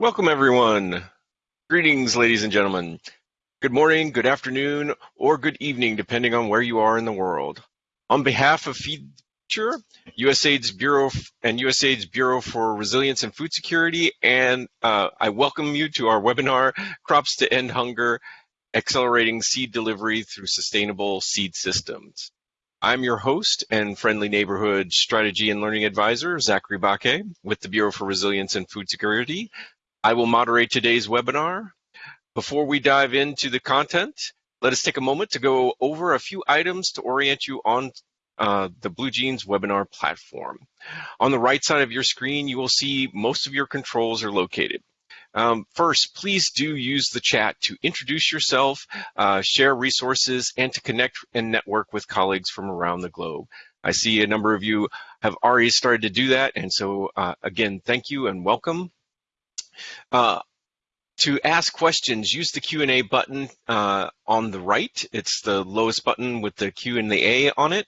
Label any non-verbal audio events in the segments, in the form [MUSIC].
Welcome, everyone. Greetings, ladies and gentlemen. Good morning, good afternoon, or good evening, depending on where you are in the world. On behalf of Future, USAID's Bureau and USAID's Bureau for Resilience and Food Security, and uh, I welcome you to our webinar, Crops to End Hunger, Accelerating Seed Delivery Through Sustainable Seed Systems. I'm your host and friendly neighborhood strategy and learning advisor, Zachary Baque, with the Bureau for Resilience and Food Security, I will moderate today's webinar. Before we dive into the content, let us take a moment to go over a few items to orient you on uh, the BlueJeans webinar platform. On the right side of your screen, you will see most of your controls are located. Um, first, please do use the chat to introduce yourself, uh, share resources, and to connect and network with colleagues from around the globe. I see a number of you have already started to do that, and so uh, again, thank you and welcome. Uh, to ask questions, use the Q&A button uh, on the right. It's the lowest button with the Q and the A on it.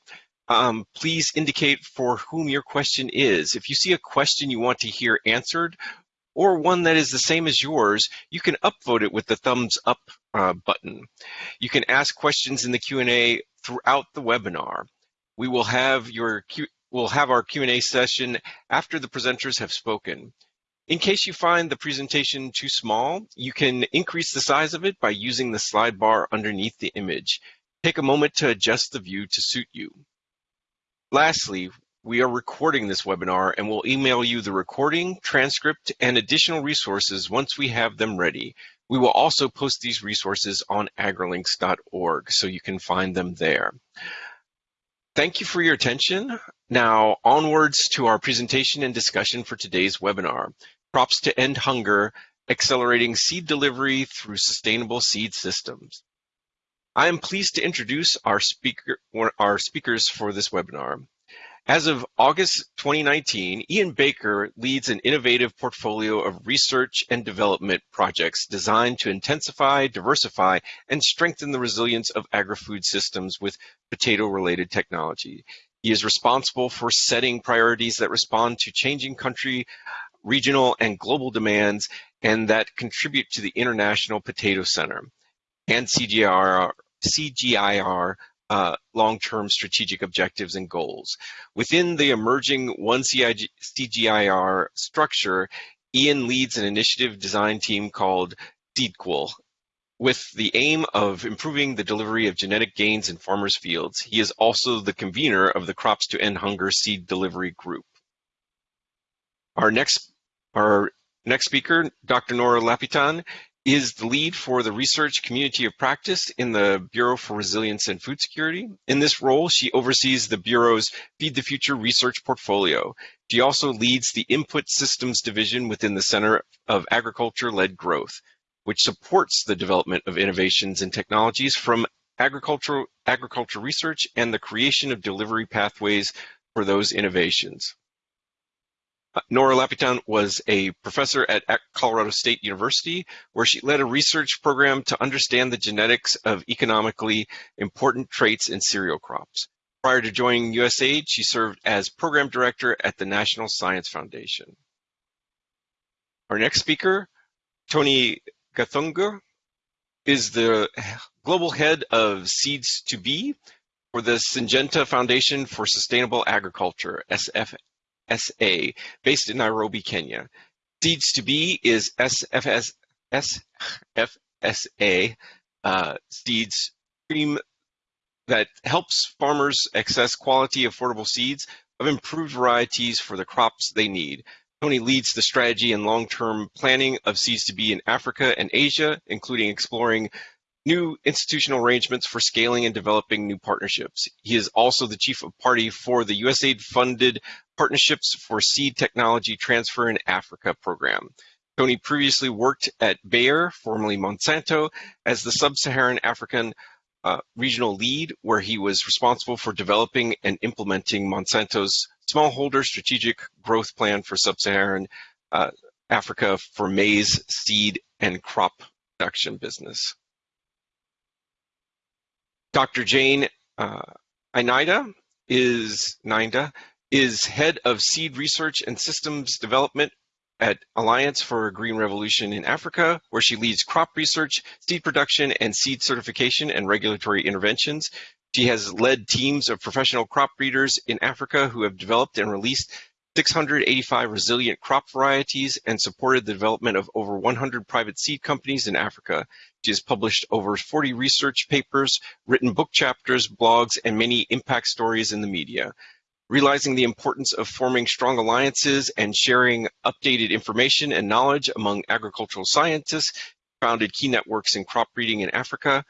Um, please indicate for whom your question is. If you see a question you want to hear answered, or one that is the same as yours, you can upvote it with the thumbs up uh, button. You can ask questions in the Q&A throughout the webinar. We will have your Q we'll have our Q&A session after the presenters have spoken. In case you find the presentation too small, you can increase the size of it by using the slide bar underneath the image. Take a moment to adjust the view to suit you. Lastly, we are recording this webinar and will email you the recording, transcript, and additional resources once we have them ready. We will also post these resources on agrilinks.org so you can find them there. Thank you for your attention. Now onwards to our presentation and discussion for today's webinar, Crops to End Hunger, Accelerating Seed Delivery Through Sustainable Seed Systems. I am pleased to introduce our, speaker, our speakers for this webinar. As of August 2019, Ian Barker leads an innovative portfolio of research and development projects designed to intensify, diversify, and strengthen the resilience of agri-food systems with potato-related technology. He is responsible for setting priorities that respond to changing country, regional, and global demands and that contribute to the International Potato Center and CGIR, CGIAR uh, long-term strategic objectives and goals. Within the emerging One CGIAR structure, Ian leads an initiative design team called SeedEqual, with the aim of improving the delivery of genetic gains in farmers' fields. He is also the convener of the Crops to End Hunger Seed Delivery Group. Our next, our next speaker, Dr. Nora Lapitan, is the lead for the research community of practice in the Bureau for Resilience and Food Security. In this role, she oversees the Bureau's Feed the Future research portfolio. She also leads the Input Systems Division within the Center of Agriculture-Led Growth, which supports the development of innovations and technologies from agricultural agriculture research and the creation of delivery pathways for those innovations. Uh, Nora Lapitan was a professor at Colorado State University, where she led a research program to understand the genetics of economically important traits in cereal crops. Prior to joining USAID, she served as program director at the National Science Foundation. Our next speaker, Tony Gathunga, is the global head of Seeds2B for the Syngenta Foundation for Sustainable Agriculture, SFSA, based in Nairobi, Kenya. Seeds2B is SFS, SFSA uh, seeds stream that helps farmers access quality, affordable seeds of improved varieties for the crops they need. Tony leads the strategy and long-term planning of Seeds2B in Africa and Asia, including exploring new institutional arrangements for scaling and developing new partnerships. He is also the chief of party for the USAID-funded Partnerships for Seed Technology Transfer in Africa program. Tony previously worked at Bayer, formerly Monsanto, as the Sub-Saharan African uh, regional lead, where he was responsible for developing and implementing Monsanto's smallholder strategic growth plan for Sub-Saharan uh, Africa for maize, seed, and crop production business. Dr. Jane uh, Ininda is Ninda is head of seed research and systems development at Alliance for a Green Revolution in Africa, where she leads crop research, seed production, and seed certification and regulatory interventions. She has led teams of professional crop breeders in Africa who have developed and released 685 resilient crop varieties and supported the development of over 100 private seed companies in Africa. She has published over 40 research papers, written book chapters, blogs, and many impact stories in the media realizing the importance of forming strong alliances and sharing updated information and knowledge among agricultural scientists, founded key networks in crop breeding in Africa.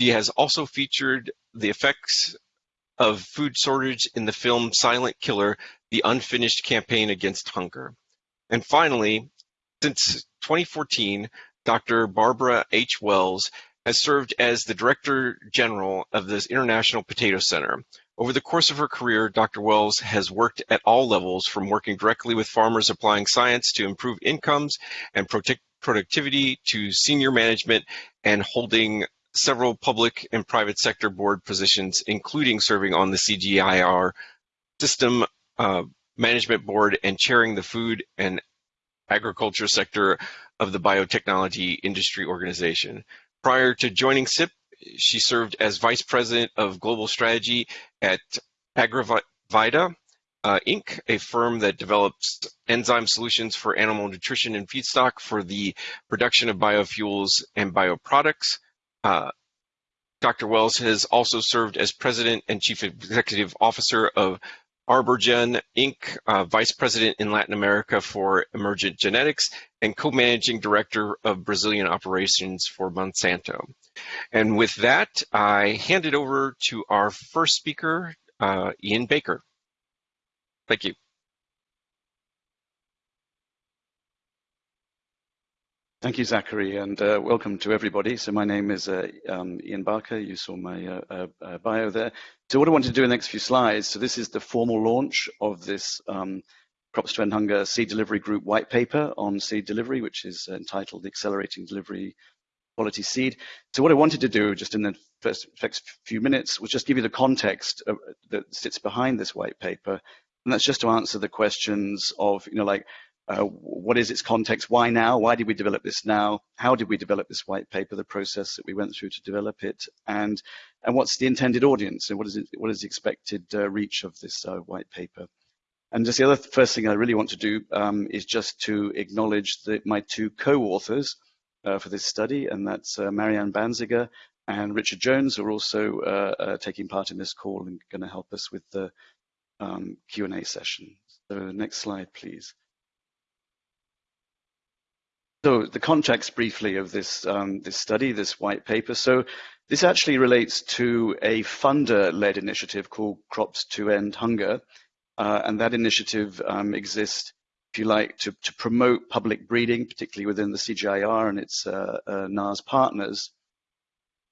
She has also featured the effects of food shortage in the film Silent Killer, the unfinished campaign against hunger. And finally, since 2014, Dr. Barbara H. Wells has served as the Director General of the International Potato Center, over the course of her career, Dr. Wells has worked at all levels, from working directly with farmers applying science to improve incomes and productivity to senior management and holding several public and private sector board positions, including serving on the CGIAR system uh, management board and chairing the food and agriculture sector of the biotechnology industry organization. Prior to joining CIP, she served as Vice President of Global Strategy at Agrivida uh, Inc., a firm that develops enzyme solutions for animal nutrition and feedstock for the production of biofuels and bioproducts. Uh, Dr. Wells has also served as President and Chief Executive Officer of Arborgen Inc., uh, Vice President in Latin America for Emergent Genetics, and Co-Managing Director of Brazilian Operations for Monsanto. And with that, I hand it over to our first speaker, uh, Ian Barker. Thank you. Thank you, Zachary, and uh, welcome to everybody. So my name is uh, um, Ian Barker. You saw my uh, uh, uh, bio there. So what I want to do in the next few slides, so this is the formal launch of this um, Crops to End Hunger Seed Delivery Group white paper on seed delivery, which is entitled Accelerating Delivery Quality Seed. So what I wanted to do just in the first, few minutes was just give you the context of, that sits behind this white paper. And that's just to answer the questions of, you know, like, uh, what is its context? Why now? Why did we develop this now? How did we develop this white paper? The process that we went through to develop it, and and what's the intended audience? And what is it? What is the expected uh, reach of this uh, white paper? And just the other first thing I really want to do um, is just to acknowledge that my two co-authors uh, for this study, and that's uh, Marianne Banziger and Richard Jones, who are also taking part in this call and going to help us with the um, Q&A session. So next slide, please. So the context briefly of this, um, this study, this white paper. So this actually relates to a funder-led initiative called Crops to End Hunger. Uh, and that initiative um, exists, if you like, to, to, promote public breeding, particularly within the CGIAR and its uh, uh, NARS partners.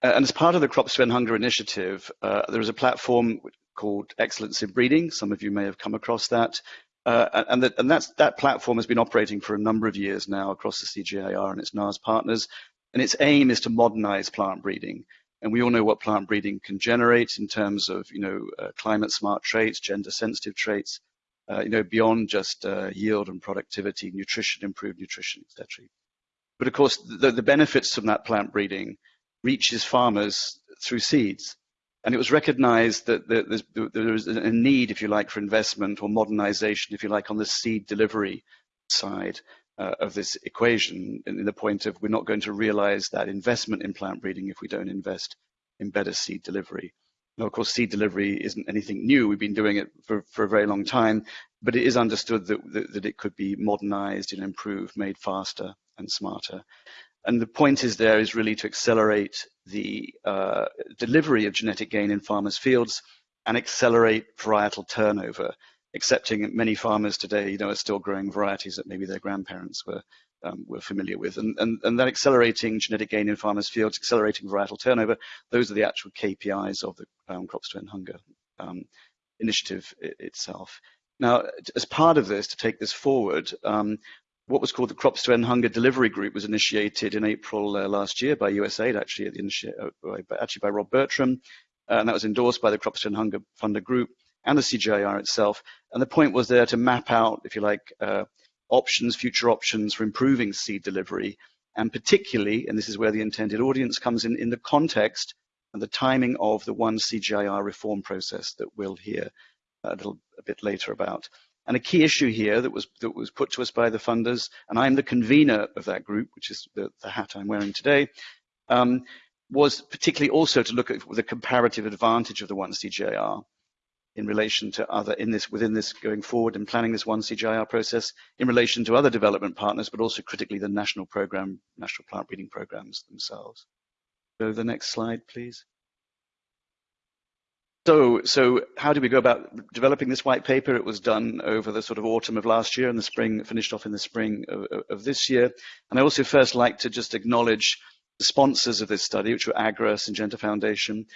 Uh, and as part of the Crops to End Hunger initiative, uh, there is a platform called Excellence in Breeding. Some of you may have come across that. Uh, and, that, and that platform has been operating for a number of years now across the CGIAR and its NARS partners. And its aim is to modernize plant breeding. And we all know what plant breeding can generate in terms of, you know, uh, climate smart traits, gender sensitive traits, uh, you know, beyond just uh, yield and productivity, nutrition, improved nutrition, etc. But of course, the, the benefits from that plant breeding reaches farmers through seeds. And it was recognized that there was a need, if you like, for investment or modernization, if you like, on the seed delivery side uh, of this equation, in the point of we're not going to realize that investment in plant breeding if we don't invest in better seed delivery. Now, of course, seed delivery isn't anything new. We've been doing it for, for a very long time, but it is understood that, that, that it could be modernized and improved, made faster and smarter. And the point is there is really to accelerate the uh, delivery of genetic gain in farmers' fields and accelerate varietal turnover, accepting many farmers today, you know, are still growing varieties that maybe their grandparents were um, were familiar with. And, and, and that accelerating genetic gain in farmers' fields, accelerating varietal turnover, those are the actual KPIs of the um, Crops to End Hunger um, initiative itself. Now, as part of this, to take this forward, um, what was called the Crops to End Hunger Delivery Group was initiated in April uh, last year by USAID, actually, uh, actually by Rob Bertram, uh, and that was endorsed by the Crops to End Hunger Funder Group and the CGIAR itself. And the point was there to map out, if you like, uh, options, future options for improving seed delivery, and particularly, and this is where the intended audience comes in, in the context and the timing of the one CGIAR reform process that we'll hear a little a bit later about. And a key issue here that was that was put to us by the funders, and I'm the convener of that group, which is the, the hat I'm wearing today, um, was particularly also to look at the comparative advantage of the one CGIAR in relation to other in this within this going forward and planning this one CGIAR process in relation to other development partners, but also critically the national program, national plant breeding programs themselves. So the next slide, please. So, so how did we go about developing this white paper? It was done over the sort of autumn of last year and the spring, finished off in the spring of, of this year. And I also first like to just acknowledge the sponsors of this study, which were AGRA, Syngenta Foundation.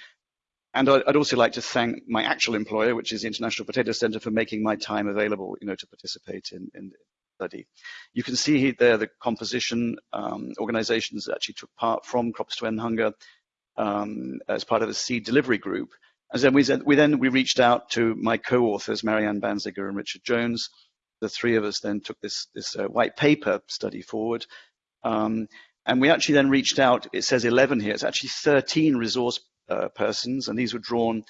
And I'd also like to thank my actual employer, which is the International Potato Center, for making my time available, you know, to participate in, in the study. You can see there the composition um, organizations that actually took part from Crops to End Hunger um, as part of the seed delivery group. And then we, we then we reached out to my co-authors, Marianne Banziger and Richard Jones. The three of us then took this, this uh, white paper study forward. Um, and we actually then reached out, it says 11 here, it's actually 13 resource uh, persons, and these were drawn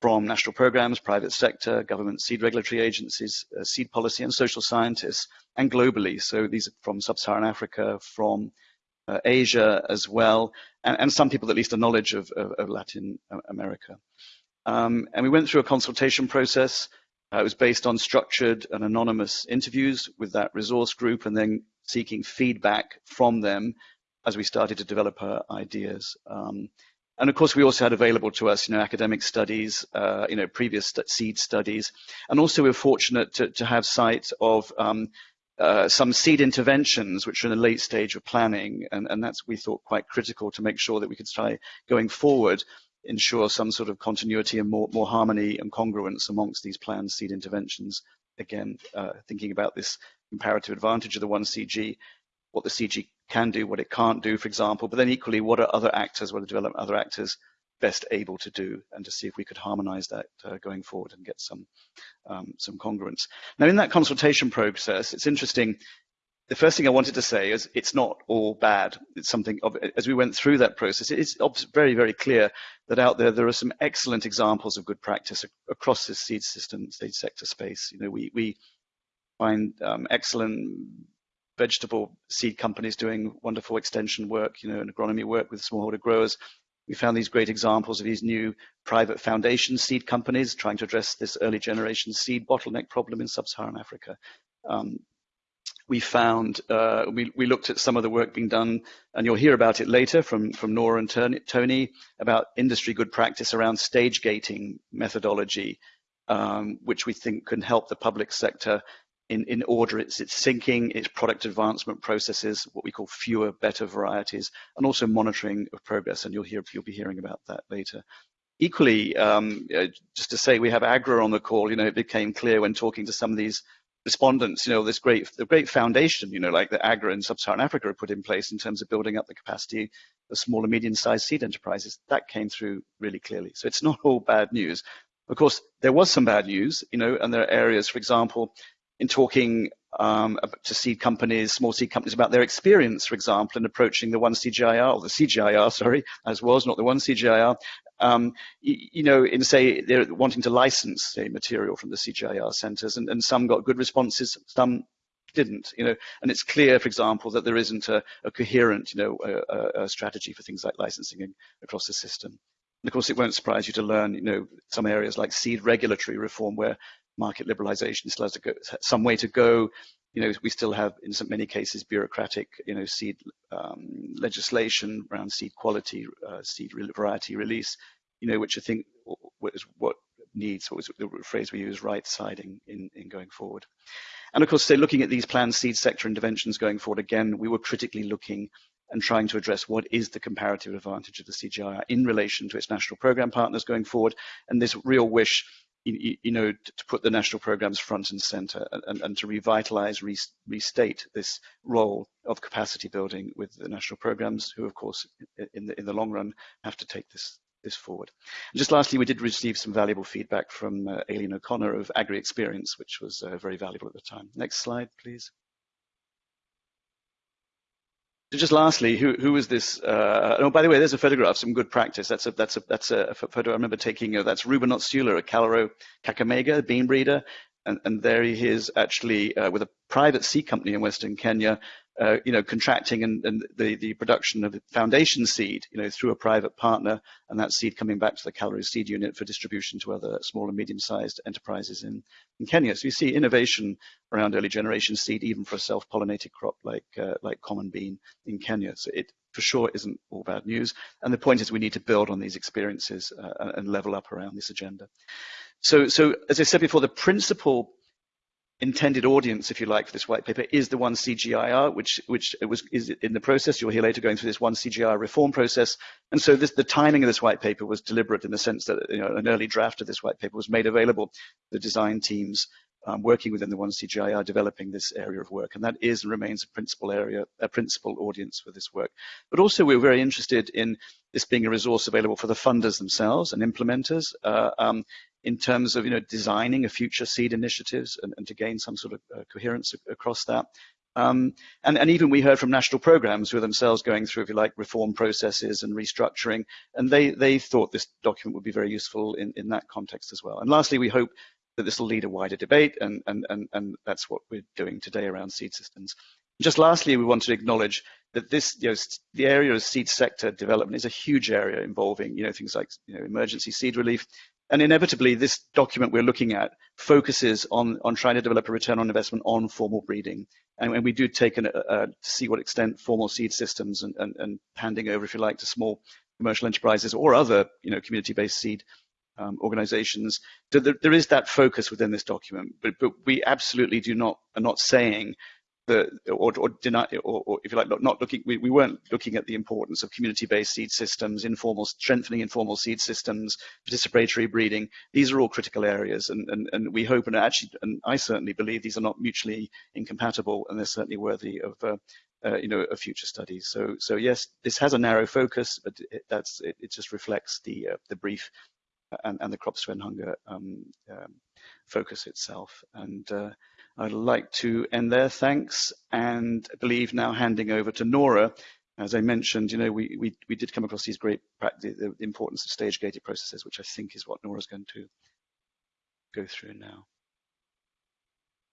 from national programs, private sector, government seed regulatory agencies, uh, seed policy and social scientists, and globally. So these are from sub-Saharan Africa, from uh, Asia as well, and, and, some people at least a knowledge of, of, of Latin America. Um, and we went through a consultation process. Uh, it was based on structured and anonymous interviews with that resource group and then seeking feedback from them as we started to develop our ideas. Um, and of course, we also had available to us, you know, academic studies, uh, you know, previous st seed studies, and also we were fortunate to, to have sight of um, uh, some seed interventions, which are in the late stage of planning, and, and that's we thought quite critical to make sure that we could try going forward ensure some sort of continuity and more, more harmony and congruence amongst these planned seed interventions. Again, uh, thinking about this comparative advantage of the one CG, what the CG can do, what it can't do, for example, but then equally, what are other actors, what are development other actors best able to do, and to see if we could harmonize that uh, going forward and get some um, some congruence. Now, in that consultation process, it's interesting. The first thing I wanted to say is it's not all bad. It's something of, as we went through that process, it's very, very clear that out there there are some excellent examples of good practice across this seed system, seed sector space. You know, we we find um, excellent vegetable seed companies doing wonderful extension work, you know, and agronomy work with smallholder growers. We found these great examples of these new private foundation seed companies trying to address this early generation seed bottleneck problem in sub-Saharan Africa. Um, we found, uh, we, we looked at some of the work being done, and you'll hear about it later from, from Nora and Tony, about industry good practice around stage gating methodology, um, which we think can help the public sector in, in order its, its thinking, its product advancement processes, what we call fewer, better varieties, and also monitoring of progress. And you'll hear you'll be hearing about that later. Equally, um, just to say, we have AGRA on the call. You know, it became clear when talking to some of these respondents, you know, this great, the great foundation, you know, like the AGRA in sub-Saharan Africa have put in place in terms of building up the capacity of small and medium-sized seed enterprises. That came through really clearly. So it's not all bad news. Of course, there was some bad news, you know, and there are areas, for example, in talking um, to seed companies, small seed companies about their experience, for example, in approaching the one CGIAR or the CGIAR, [LAUGHS] sorry, as was, not the one CGIAR. um, you, you, know, in say they're wanting to license say material from the CGIAR centres, and, and some got good responses, some didn't, you know, and it's clear, for example, that there isn't a, a coherent, you know, a, a strategy for things like licensing across the system. And of course, it won't surprise you to learn, you know, some areas like seed regulatory reform, where market liberalization still has to go, some way to go. You know, we still have, in many cases, bureaucratic, you know, seed um, legislation around seed quality, uh, seed variety release, you know, which I think is what needs, what was the phrase we use, right siding in, in going forward. And of course, say looking at these planned seed sector interventions going forward, again, we were critically looking and trying to address what is the comparative advantage of the CGIAR in relation to its national program partners going forward, and this real wish you, know, to put the national programs front and center and, and to revitalize, restate this role of capacity building with the national programs, who of course, in the, in the long run, have to take this this forward. And just lastly, we did receive some valuable feedback from uh, Aileen O'Connor of Agri Experience, which was uh, very valuable at the time. Next slide, please. Just lastly, who who is this? Uh, oh, by the way, there's a photograph. Some good practice. That's a that's a that's a photo I remember taking. Uh, that's Ruben Otsyula, a KALRO Kakamega bean breeder, and and there he is actually uh, with a private seed company in Western Kenya, uh, you know, contracting and, and the, the production of foundation seed, you know, through a private partner, and that seed coming back to the KALRO Seed Unit for distribution to other small and medium-sized enterprises in, in Kenya. So you see innovation around early generation seed, even for a self-pollinated crop like uh, like common bean in Kenya. So it for sure isn't all bad news. And the point is we need to build on these experiences uh, and level up around this agenda. So, so as I said before, the principal intended audience, if you like, for this white paper is the one CGIAR, which which was is in the process. You'll hear later going through this one CGIAR reform process. And so this, the timing of this white paper was deliberate in the sense that you know, an early draft of this white paper was made available. The design teams um, working within the 1CGIAR developing this area of work, and that is and remains a principal area, a principal audience for this work. But also, we're very interested in this being a resource available for the funders themselves and implementers. Uh, um, in terms of you know designing a future seed initiatives and, and to gain some sort of uh, coherence across that. Um, and, and, even we heard from national programs who are themselves going through, if you like, reform processes and restructuring, and they, they thought this document would be very useful in, in that context as well. And lastly, we hope that this will lead a wider debate, and, and, and, and that's what we're doing today around seed systems. Just lastly, we want to acknowledge that this, you know, the area of seed sector development is a huge area involving, you know, things like, you know, emergency seed relief, and inevitably, this document we're looking at focuses on, on trying to develop a return on investment on formal breeding. And, and we do take an, to see what extent formal seed systems and, and, and, handing over, if you like, to small commercial enterprises or other you know, community-based seed um, organizations. There, there is that focus within this document, but, but we absolutely do not are not saying the or, or deny or, or, if you like not, not looking we, we weren't looking at the importance of community-based seed systems informal strengthening informal seed systems participatory breeding these are all critical areas and and, and we hope and actually and I certainly believe these are not mutually incompatible and they're certainly worthy of uh, uh, you know, of future studies. So, so yes, this has a narrow focus, but it, that's it, it just reflects the uh, the brief and, and the crops to end hunger um, um, focus itself. And uh, I'd like to end there. Thanks. And I believe now handing over to Nora. As I mentioned, you know, we, we, we did come across these great, the, the importance of stage-gated processes, which I think is what Nora's going to go through now.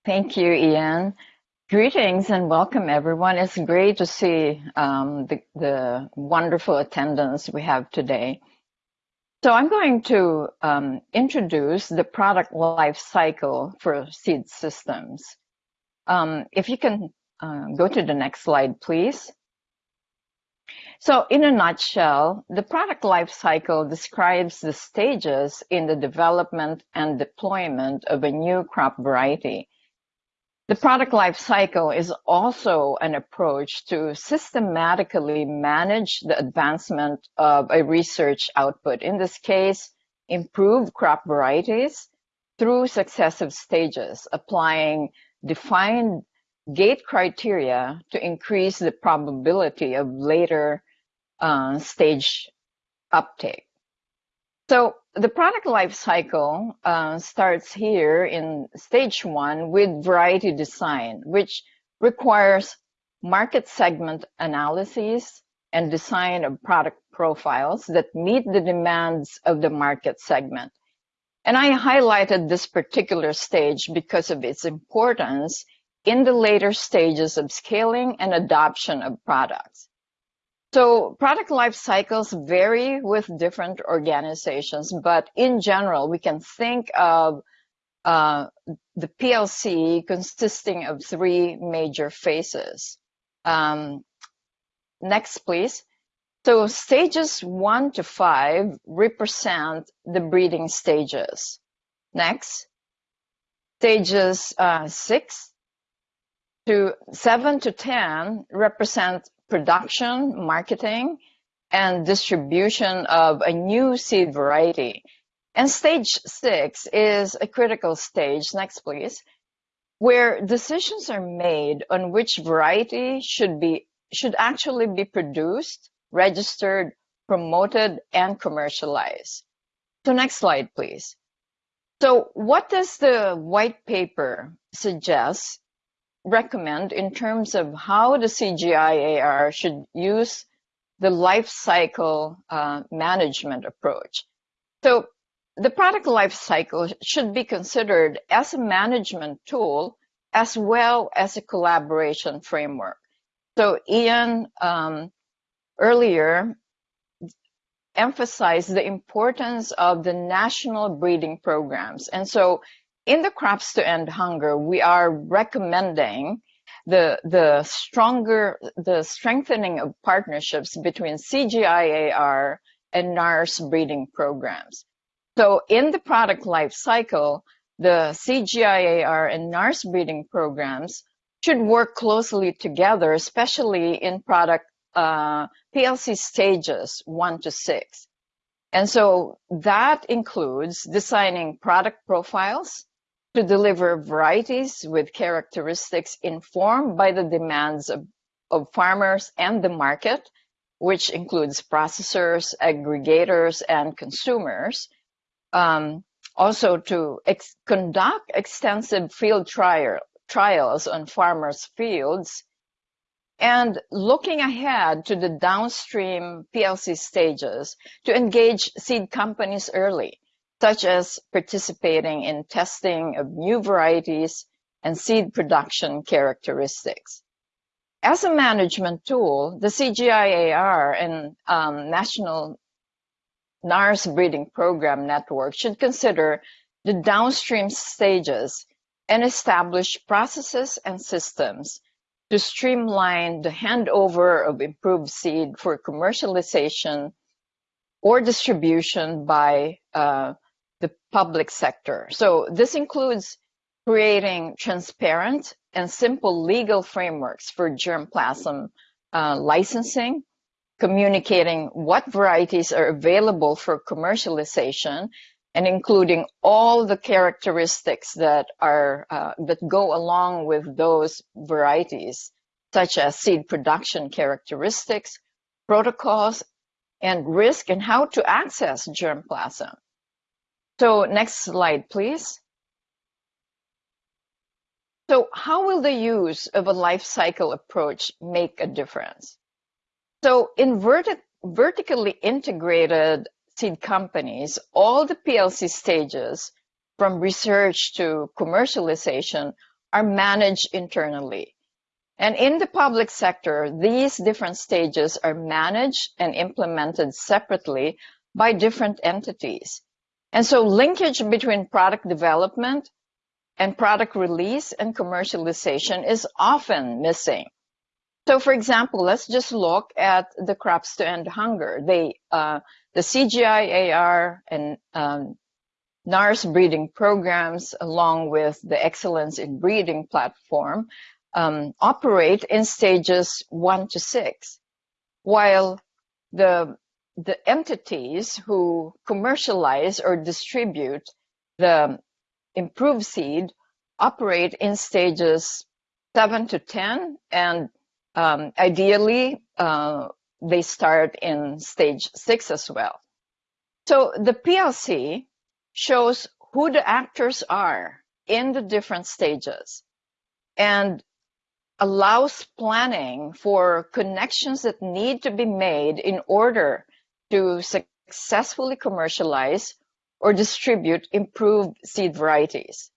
Thank you, Ian. Greetings and welcome, everyone. It's great to see um, the, the wonderful attendance we have today. So I'm going to um, introduce the product life cycle for seed systems. Um, if you can uh, go to the next slide, please. So in a nutshell, the product life cycle describes the stages in the development and deployment of a new crop variety the product life cycle is also an approach to systematically manage the advancement of a research output. In this case, improve crop varieties through successive stages, applying defined gate criteria to increase the probability of later uh, stage uptake. So the product life cycle uh, starts here in stage one with variety design, which requires market segment analyses and design of product profiles that meet the demands of the market segment. And I highlighted this particular stage because of its importance in the later stages of scaling and adoption of products. So product life cycles vary with different organizations, but in general, we can think of uh, the PLC consisting of three major phases. Um, next, please. So stages one to five represent the breeding stages. Next, stages uh, six to seven to 10 represent production, marketing, and distribution of a new seed variety. And stage six is a critical stage, next please, where decisions are made on which variety should be should actually be produced, registered, promoted, and commercialized. So next slide, please. So what does the white paper suggest recommend in terms of how the CGIAR should use the life cycle uh, management approach. So the product life cycle should be considered as a management tool as well as a collaboration framework. So Ian um, earlier emphasized the importance of the national breeding programs. And so in the Crops to End Hunger, we are recommending the the stronger the strengthening of partnerships between CGIAR and NARS breeding programs. So in the product life cycle, the CGIAR and NARS breeding programs should work closely together, especially in product uh, PLC stages one to six. And so that includes designing product profiles, to deliver varieties with characteristics informed by the demands of, of farmers and the market, which includes processors, aggregators, and consumers. Um, also to ex conduct extensive field trial, trials on farmers' fields and looking ahead to the downstream PLC stages to engage seed companies early such as participating in testing of new varieties and seed production characteristics. As a management tool, the CGIAR and um, National NARS Breeding Program Network should consider the downstream stages and establish processes and systems to streamline the handover of improved seed for commercialization or distribution by uh, the public sector. So this includes creating transparent and simple legal frameworks for germplasm uh, licensing, communicating what varieties are available for commercialization, and including all the characteristics that are uh, that go along with those varieties, such as seed production characteristics, protocols, and risk, and how to access germplasm. So next slide, please. So how will the use of a life cycle approach make a difference? So in verti vertically integrated seed companies, all the PLC stages from research to commercialization are managed internally. And in the public sector, these different stages are managed and implemented separately by different entities. And so linkage between product development and product release and commercialization is often missing. So for example, let's just look at the crops to end hunger. They, uh, the CGIAR and um, NARS breeding programs, along with the Excellence in Breeding platform, um, operate in stages one to six, while the the entities who commercialize or distribute the improved seed operate in stages seven to 10, and um, ideally, uh, they start in stage six as well. So the PLC shows who the actors are in the different stages and allows planning for connections that need to be made in order to successfully commercialize or distribute improved seed varieties.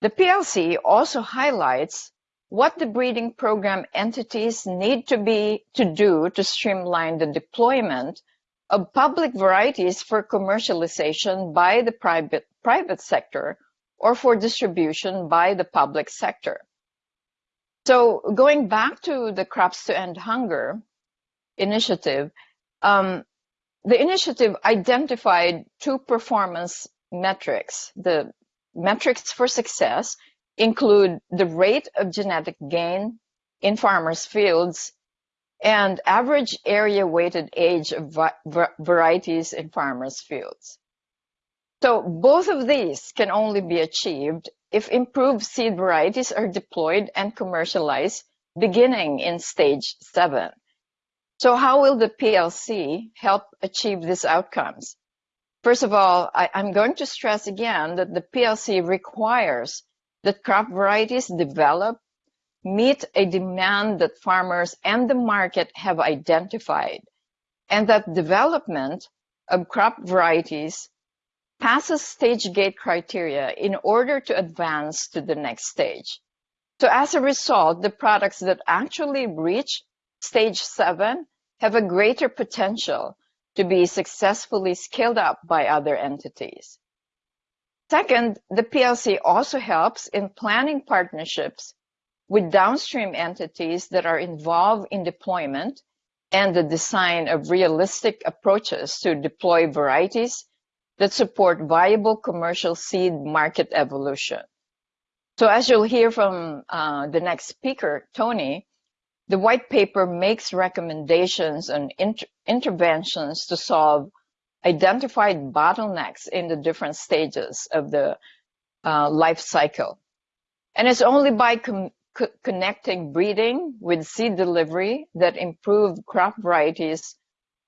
The PLC also highlights what the breeding program entities need to be to do to streamline the deployment of public varieties for commercialization by the private, private sector or for distribution by the public sector. So going back to the Crops to End Hunger initiative, um, the initiative identified two performance metrics. The metrics for success include the rate of genetic gain in farmers' fields and average area weighted age of varieties in farmers' fields. So both of these can only be achieved if improved seed varieties are deployed and commercialized beginning in stage seven. So how will the PLC help achieve these outcomes? First of all, I, am going to stress again that the PLC requires that crop varieties developed meet a demand that farmers and the market have identified, and that development of crop varieties passes stage gate criteria in order to advance to the next stage. So as a result, the products that actually reach stage seven have a greater potential to be successfully scaled up by other entities. Second, the PLC also helps in planning partnerships with downstream entities that are involved in deployment and the design of realistic approaches to deploy varieties that support viable commercial seed market evolution. So as you'll hear from uh, the next speaker, Tony, the white paper makes recommendations and inter interventions to solve identified bottlenecks in the different stages of the uh, life cycle. And it's only by co connecting breeding with seed delivery that improved crop varieties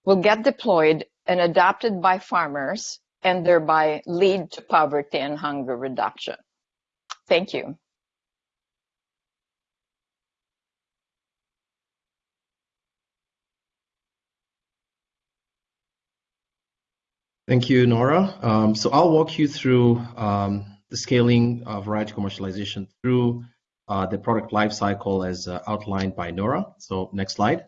will get deployed and adopted by farmers and thereby lead to poverty and hunger reduction. Thank you. Thank you, Nora. Um, so I'll walk you through um, the scaling of variety commercialization through uh, the product life cycle as uh, outlined by Nora. So next slide.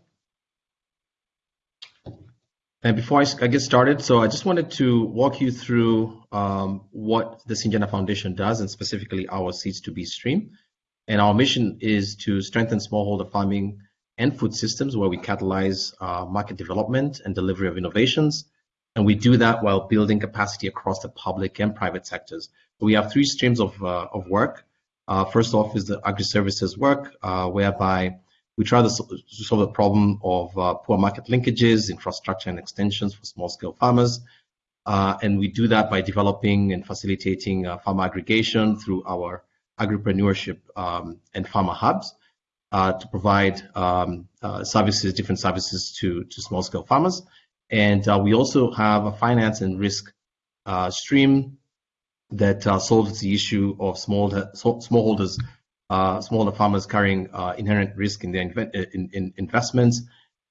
And before I, I, get started, so I just wanted to walk you through um, what the Syngenta Foundation does, and specifically our Seeds2B stream. And our mission is to strengthen smallholder farming and food systems where we catalyze uh, market development and delivery of innovations. And we do that while building capacity across the public and private sectors. So we have three streams of, uh, of work. Uh, first off is the agri-services work, uh, whereby we try to solve the problem of uh, poor market linkages, infrastructure and extensions for small scale farmers. Uh, and we do that by developing and facilitating uh, farmer aggregation through our agripreneurship um, and farmer hubs to provide um, services, different services to, to small scale farmers. And uh, we also have a finance and risk stream that solves the issue of small smallholders uh, smaller farmers carrying uh, inherent risk in their uh, in, in investments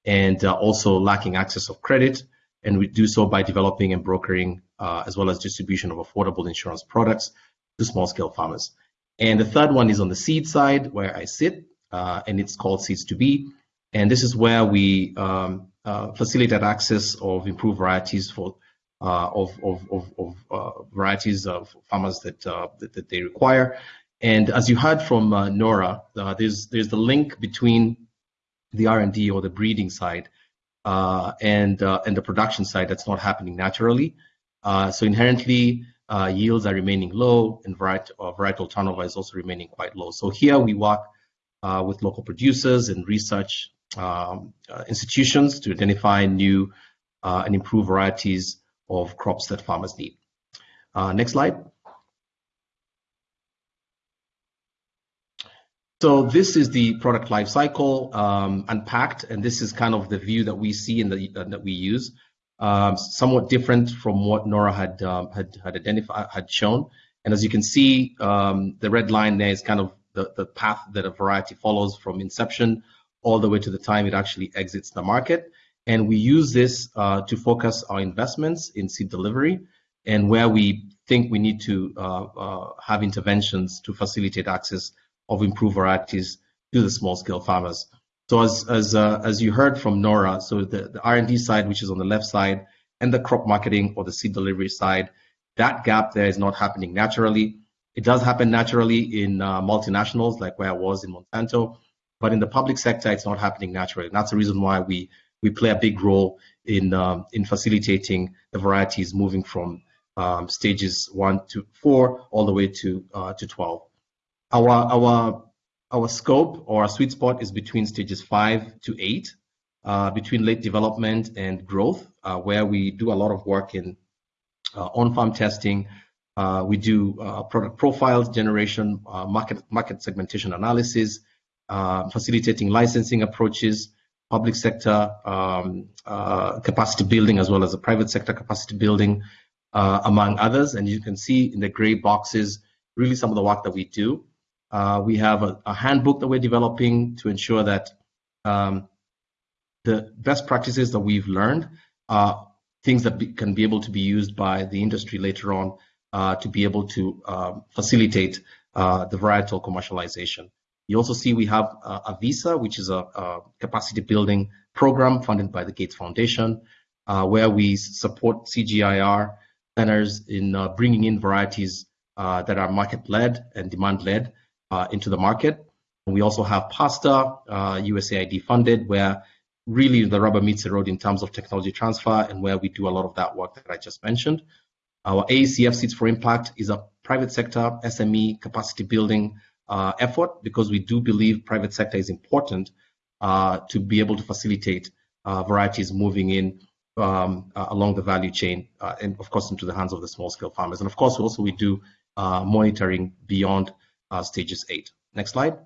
and uh, also lacking access of credit. And we do so by developing and brokering uh, as well as distribution of affordable insurance products to small scale farmers. And the third one is on the seed side where I sit, uh, and it's called Seeds2B. And this is where we um, facilitate access of improved varieties for of, of, of, of varieties of farmers that, that, that they require. And as you heard from uh, Nora, uh, there's there's the link between the R&D or the breeding side uh, and uh, and the production side that's not happening naturally. Uh, so inherently, uh, yields are remaining low, and varietal, varietal turnover is also remaining quite low. So here we work with local producers and research um, institutions to identify new and improve varieties of crops that farmers need. next slide. So this is the product life cycle um, unpacked, and this is kind of the view that we see and uh, that we use. Um, somewhat different from what Nora had um, had had identified had shown. And as you can see, um, the red line there is kind of the, the path that a variety follows from inception all the way to the time it actually exits the market. And we use this uh, to focus our investments in seed delivery and where we think we need to uh, uh, have interventions to facilitate access of improved varieties to the small scale farmers. So as as uh, as you heard from Nora, so the, the R&D side, which is on the left side, and the crop marketing or the seed delivery side, that gap there is not happening naturally. It does happen naturally in uh, multinationals, like where I was in Monsanto, but in the public sector, it's not happening naturally. And that's the reason why we we play a big role in um, in facilitating the varieties moving from um, stages one to four all the way to uh, to 12. Our our our scope or our sweet spot is between stages five to eight, uh, between late development and growth, uh, where we do a lot of work in uh, on-farm testing. Uh, we do uh, product profiles generation, uh, market market segmentation analysis, facilitating licensing approaches, public sector um, capacity building, as well as the private sector capacity building, among others. And you can see in the gray boxes really some of the work that we do. Uh, we have a, a, handbook that we're developing to ensure that um, the best practices that we've learned are things that be, can be able to be used by the industry later on uh, to be able to uh, facilitate uh, the varietal commercialization. You also see we have AVISA, which is a, a, capacity building program funded by the Gates Foundation, uh, where we support CGIAR centers in uh, bringing in varieties uh, that are market-led and demand-led into the market. And we also have PASTA, USAID funded, where really the rubber meets the road in terms of technology transfer and where we do a lot of that work that I just mentioned. Our AECF Seeds for Impact is a private sector SME capacity building uh, effort because we do believe private sector is important uh, to be able to facilitate uh, varieties moving in um, uh, along the value chain uh, and of course into the hands of the small scale farmers. And of course also we do uh, monitoring beyond stages eight. Next slide.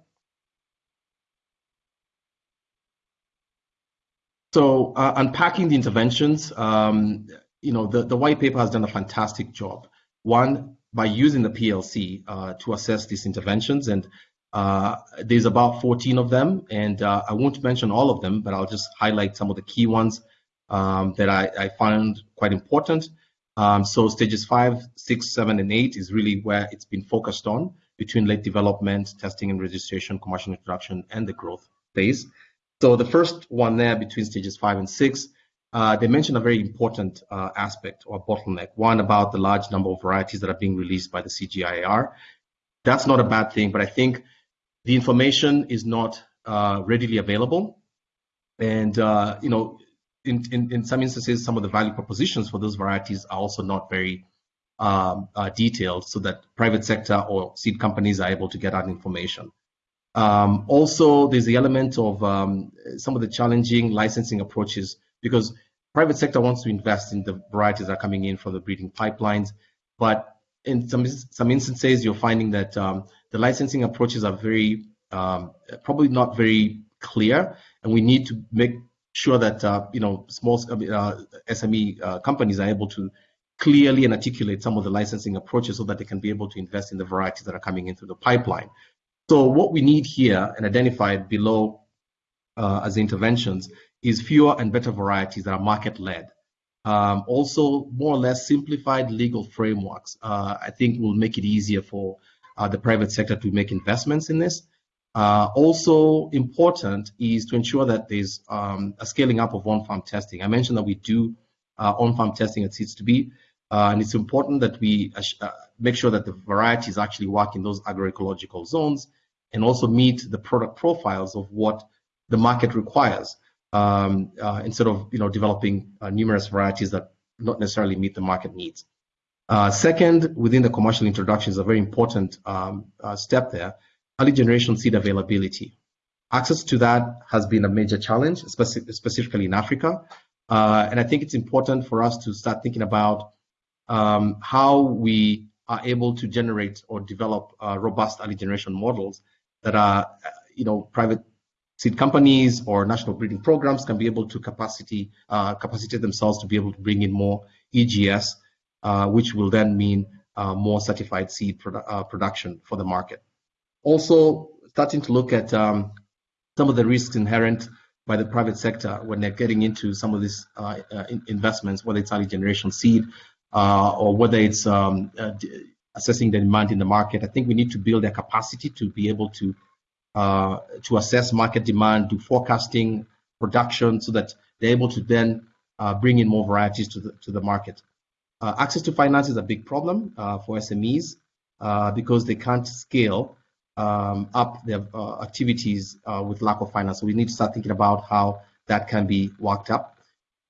So unpacking the interventions, um, you know, the, the white paper has done a fantastic job. One, by using the PLC uh, to assess these interventions, and uh, there's about 14 of them, and uh, I won't mention all of them, but I'll just highlight some of the key ones um, that I, I, found quite important. Um, so stages five, six, seven, and eight is really where it's been focused on between late development, testing and registration, commercial introduction, and the growth phase. So the first one there between stages five and six uh, they mentioned a very important uh, aspect or bottleneck. One about the large number of varieties that are being released by the CGIAR. That's not a bad thing, but I think the information is not uh, readily available. And, uh, you know, in, in, in, some instances, some of the value propositions for those varieties are also not very um, uh, detailed so that private sector or seed companies are able to get that information. Um, also, there's the element of um, some of the challenging licensing approaches because private sector wants to invest in the varieties that are coming in from the breeding pipelines, but in some some instances, you're finding that um, the licensing approaches are very um, probably not very clear, and we need to make sure that uh, you know small uh, SME uh, companies are able to clearly and articulate some of the licensing approaches so that they can be able to invest in the varieties that are coming in through the pipeline. So what we need here and identified below uh, as interventions is fewer and better varieties that are market-led. Um, also, more or less simplified legal frameworks, uh, I think will make it easier for uh, the private sector to make investments in this. Uh, also important is to ensure that there's um, a scaling up of on-farm testing. I mentioned that we do uh, on-farm testing at Seeds2B, uh, and it's important that we uh, make sure that the varieties actually work in those agroecological zones and also meet the product profiles of what the market requires um, uh, instead of you know developing uh, numerous varieties that not necessarily meet the market needs. Uh, second, within the commercial introduction is a very important um, step there, early generation seed availability. Access to that has been a major challenge, speci specifically in Africa. Uh, and I think it's important for us to start thinking about um, how we are able to generate or develop uh, robust early generation models that are, you know, private seed companies or national breeding programs can be able to capacity uh, capacitate themselves to be able to bring in more EGS, uh, which will then mean uh, more certified seed produ uh, production for the market. Also, starting to look at um, some of the risks inherent by the private sector when they're getting into some of these uh, uh, investments, whether it's early generation seed or whether it's um, assessing the demand in the market. I think we need to build their capacity to be able to uh, to assess market demand, do forecasting, production, so that they're able to then uh, bring in more varieties to the, to the market. Uh, access to finance is a big problem uh, for SMEs uh, because they can't scale um, up their activities with lack of finance. So we need to start thinking about how that can be worked up.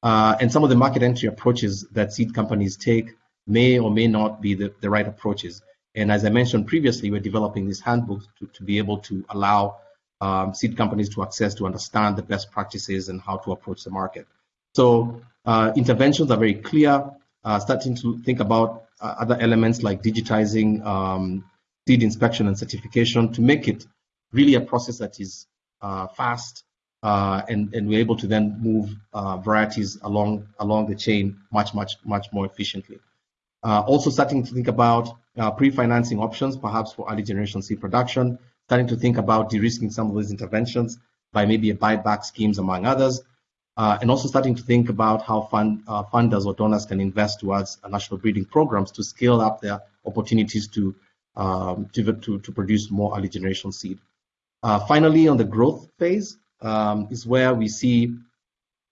and some of the market entry approaches that seed companies take may or may not be the, the right approaches. And as I mentioned previously, we're developing this handbook to, to be able to allow um, seed companies to access to understand the best practices and how to approach the market. So uh, interventions are very clear, uh, starting to think about uh, other elements like digitizing um, seed inspection and certification to make it really a process that is uh, fast uh, and, and we're able to then move uh, varieties along, along the chain much, much, much more efficiently. Uh, also starting to think about uh, pre-financing options, perhaps for early generation seed production, starting to think about de-risking some of these interventions by maybe a buyback schemes among others, uh, and also starting to think about how fund, uh, funders or donors can invest towards national breeding programs to scale up their opportunities to, um, to, to, to, produce more early generation seed. Uh, finally, on the growth phase um, is where we see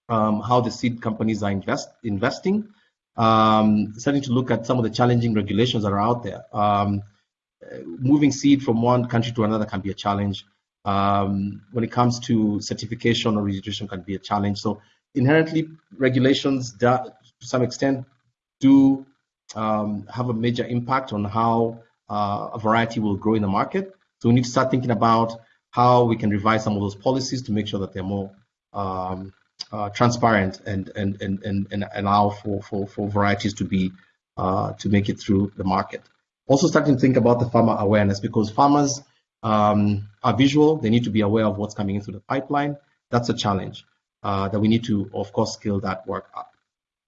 um, how the seed companies are invest, investing, um, starting to look at some of the challenging regulations that are out there. Um, moving seed from one country to another can be a challenge. Um, when it comes to certification or registration can be a challenge. So inherently, regulations that, to some extent do um, have a major impact on how uh, a variety will grow in the market. So we need to start thinking about how we can revise some of those policies to make sure that they're more um, uh, transparent and and, and and and allow for for, for varieties to be uh, to make it through the market. Also starting to think about the farmer awareness because farmers um, are visual. They need to be aware of what's coming into the pipeline. That's a challenge uh, that we need to, of course, scale that work up.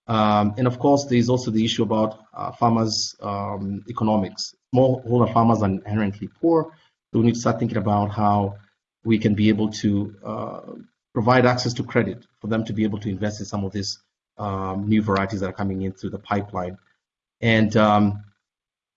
Um, and of course, there's also the issue about uh, farmers' um, economics. Smallholder farmers are inherently poor, so we need to start thinking about how we can be able to uh, provide access to credit for them to be able to invest in some of these um, new varieties that are coming in through the pipeline. And um,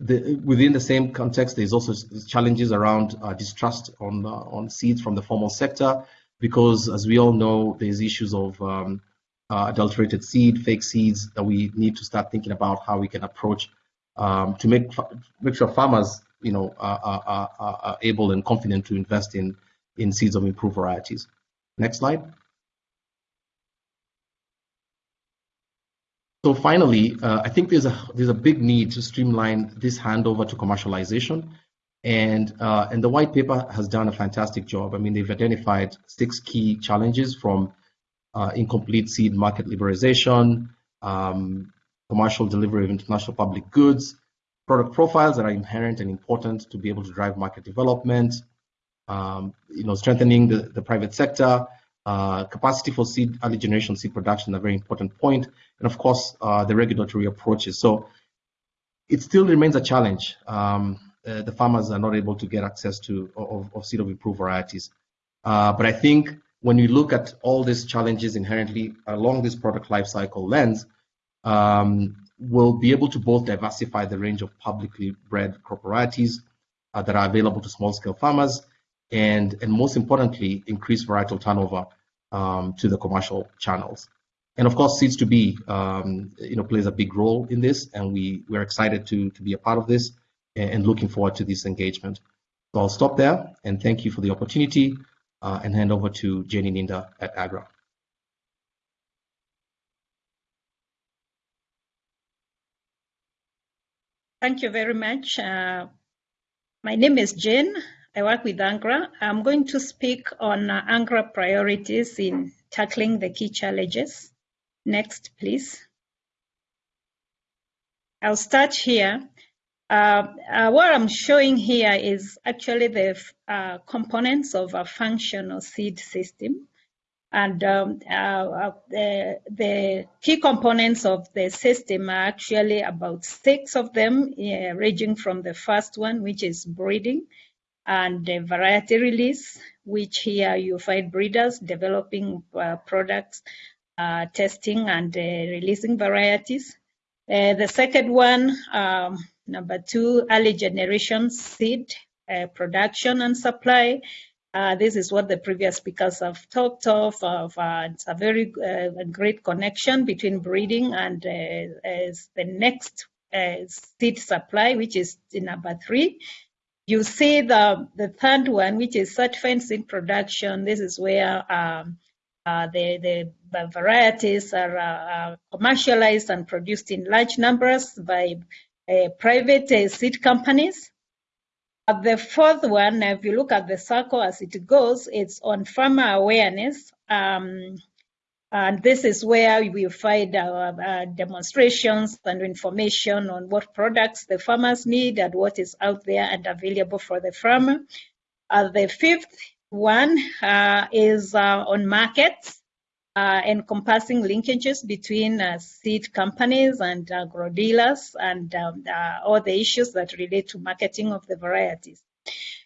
the, within the same context, there's also challenges around uh, distrust on uh, on seeds from the formal sector, because as we all know, there's issues of um, uh, adulterated seed, fake seeds that we need to start thinking about how we can approach um, to make make sure farmers, you know, are, are, are, able and confident to invest in in seeds of improved varieties. Next slide. So finally, uh, I think there's a there's a big need to streamline this handover to commercialization, and uh, and the white paper has done a fantastic job. I mean, they've identified six key challenges from uh, incomplete seed market liberalization, um, commercial delivery of international public goods, product profiles that are inherent and important to be able to drive market development, um, you know, strengthening the, the private sector, uh, capacity for seed early generation seed production, a very important point, and of course uh, the regulatory approaches. So it still remains a challenge. Um, uh, the farmers are not able to get access to of, of seed of improved varieties. Uh, but I think when you look at all these challenges inherently along this product life cycle lens, um, we'll be able to both diversify the range of publicly bred crop varieties uh, that are available to small scale farmers and, and most importantly, increase varietal turnover um, to the commercial channels. And of course, Seeds2B, um, you know, plays a big role in this, and we we're excited to to be a part of this and, and looking forward to this engagement. So I'll stop there and thank you for the opportunity uh, and hand over to Jane Ininda at AGRA. Thank you very much. Uh, my name is Jane. I work with AGRA. I'm going to speak on uh, AGRA priorities in tackling the key challenges. Next, please. I'll start here. Uh, uh, what I'm showing here is actually the uh, components of a functional seed system. And um, uh, uh, the, the, key components of the system are actually about six of them, ranging from the first one, which is breeding, and variety release, which here you find breeders developing uh, products, uh, testing and uh, releasing varieties. Uh, the second one, um, number two, early generation seed uh, production and supply. Uh, this is what the previous speakers have talked of. of it's a very great connection between breeding and the next seed supply, which is number three. You see the, the third one, which is certified seed production. This is where um, uh, the, the, the, varieties are uh, commercialized and produced in large numbers by uh, private uh, seed companies. the fourth one, if you look at the circle as it goes, it's on farmer awareness. Um, and this is where we find our uh, demonstrations and information on what products the farmers need and what is out there and available for the farmer. Uh, the fifth one uh, is uh, on markets. uh, encompassing linkages between uh, seed companies and agro dealers and um, all the issues that relate to marketing of the varieties.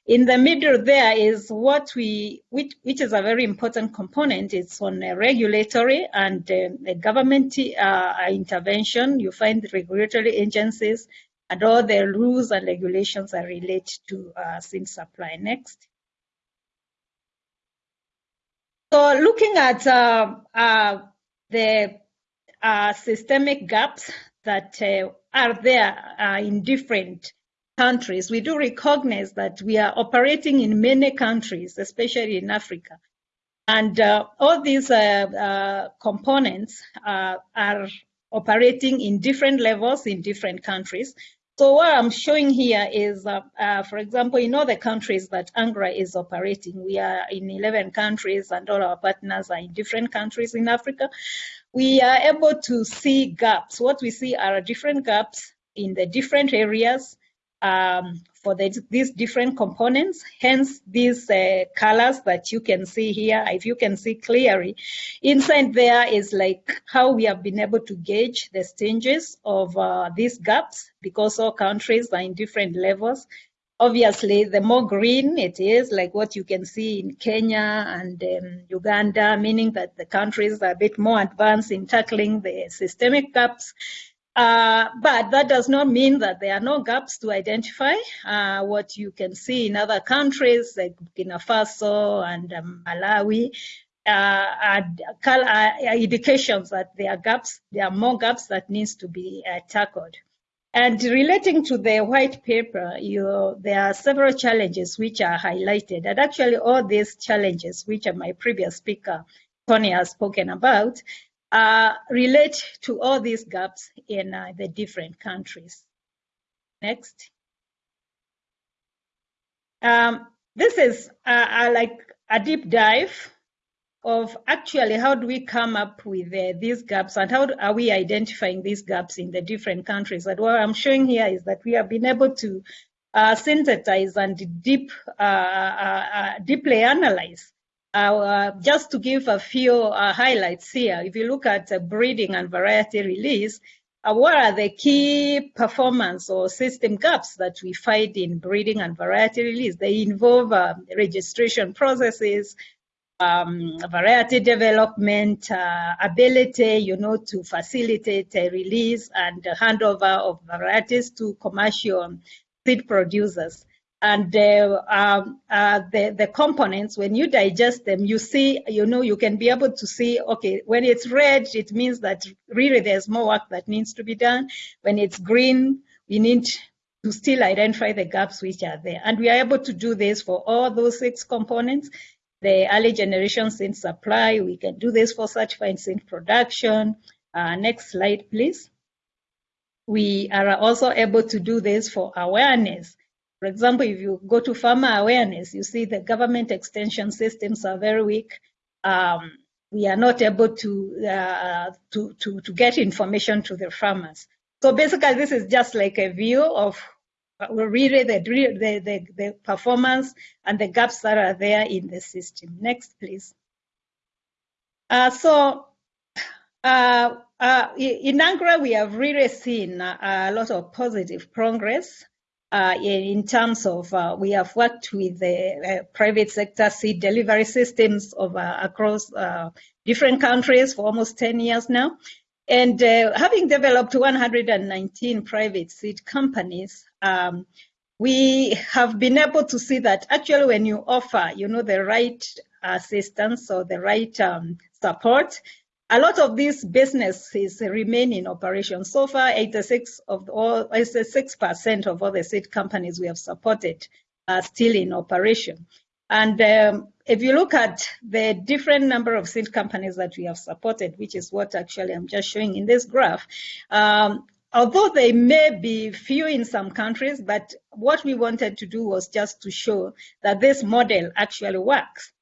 In the middle there is what we, which, which is a very important component. It's on regulatory and uh, government uh, intervention. You find regulatory agencies and all the rules and regulations that relate to uh, seed supply. Next. So looking at uh, uh, the uh, systemic gaps that uh, are there uh, in different countries, we do recognize that we are operating in many countries, especially in Africa. And uh, all these components are operating in different levels in different countries. So what I'm showing here is, uh, uh, for example, in all the countries that AGRA is operating, we are in 11 countries and all our partners are in different countries in Africa. We are able to see gaps. What we see are different gaps in the different areas um, for the, these different components. Hence, these uh, colors that you can see here, if you can see clearly, inside there is like how we have been able to gauge the stages of uh, these gaps because all countries are in different levels. Obviously, the more green it is, like what you can see in Kenya and um, Uganda, meaning that the countries are a bit more advanced in tackling the systemic gaps. Uh, but that does not mean that there are no gaps to identify. Uh, what you can see in other countries like Burkina Faso and um, Malawi uh, are, are, indications that there are gaps, there are more gaps that needs to be uh, tackled. And relating to the white paper, you, there are several challenges which are highlighted. And actually all these challenges, which my previous speaker, Tony, has spoken about, uh, relate to all these gaps in uh, the different countries. Next. Um, this is uh, like a deep dive of actually how do we come up with uh, these gaps and how are we identifying these gaps in the different countries. And what I'm showing here is that we have been able to uh, synthesize and deep, uh, deeply analyze uh, just to give a few uh, highlights here, if you look at uh, breeding and variety release, uh, what are the key performance or system gaps that we find in breeding and variety release? They involve uh, registration processes, um, variety development, uh, ability, you know, to facilitate a release and handover of varieties to commercial seed producers and uh, um, uh, the, the components, when you digest them, you see, you know, you can be able to see, okay, when it's red, it means that really there's more work that needs to be done. When it's green, we need to still identify the gaps which are there. And we are able to do this for all those six components. The early generation seed supply, we can do this for certified seed production. Uh, next slide, please. We are also able to do this for awareness. For example, if you go to farmer awareness, you see the government extension systems are very weak. Um, we are not able to, uh, to, to, to get information to the farmers. So basically, this is just like a view of uh, really the, the, the, the performance and the gaps that are there in the system. Next, please. Uh, so uh, uh, in AGRA, we have really seen a lot of positive progress uh, in terms of uh, we have worked with the uh, private sector seed delivery systems of, uh, across uh, different countries for almost 10 years now. And having developed 119 private seed companies, um, we have been able to see that actually when you offer, you know, the right assistance or the right um, support, a lot of these businesses remain in operation. So far, 86 of all, 86% of all the seed companies we have supported are still in operation. And um, if you look at the different number of seed companies that we have supported, which is what actually I'm just showing in this graph, um, although they may be few in some countries, but what we wanted to do was just to show that this model actually works.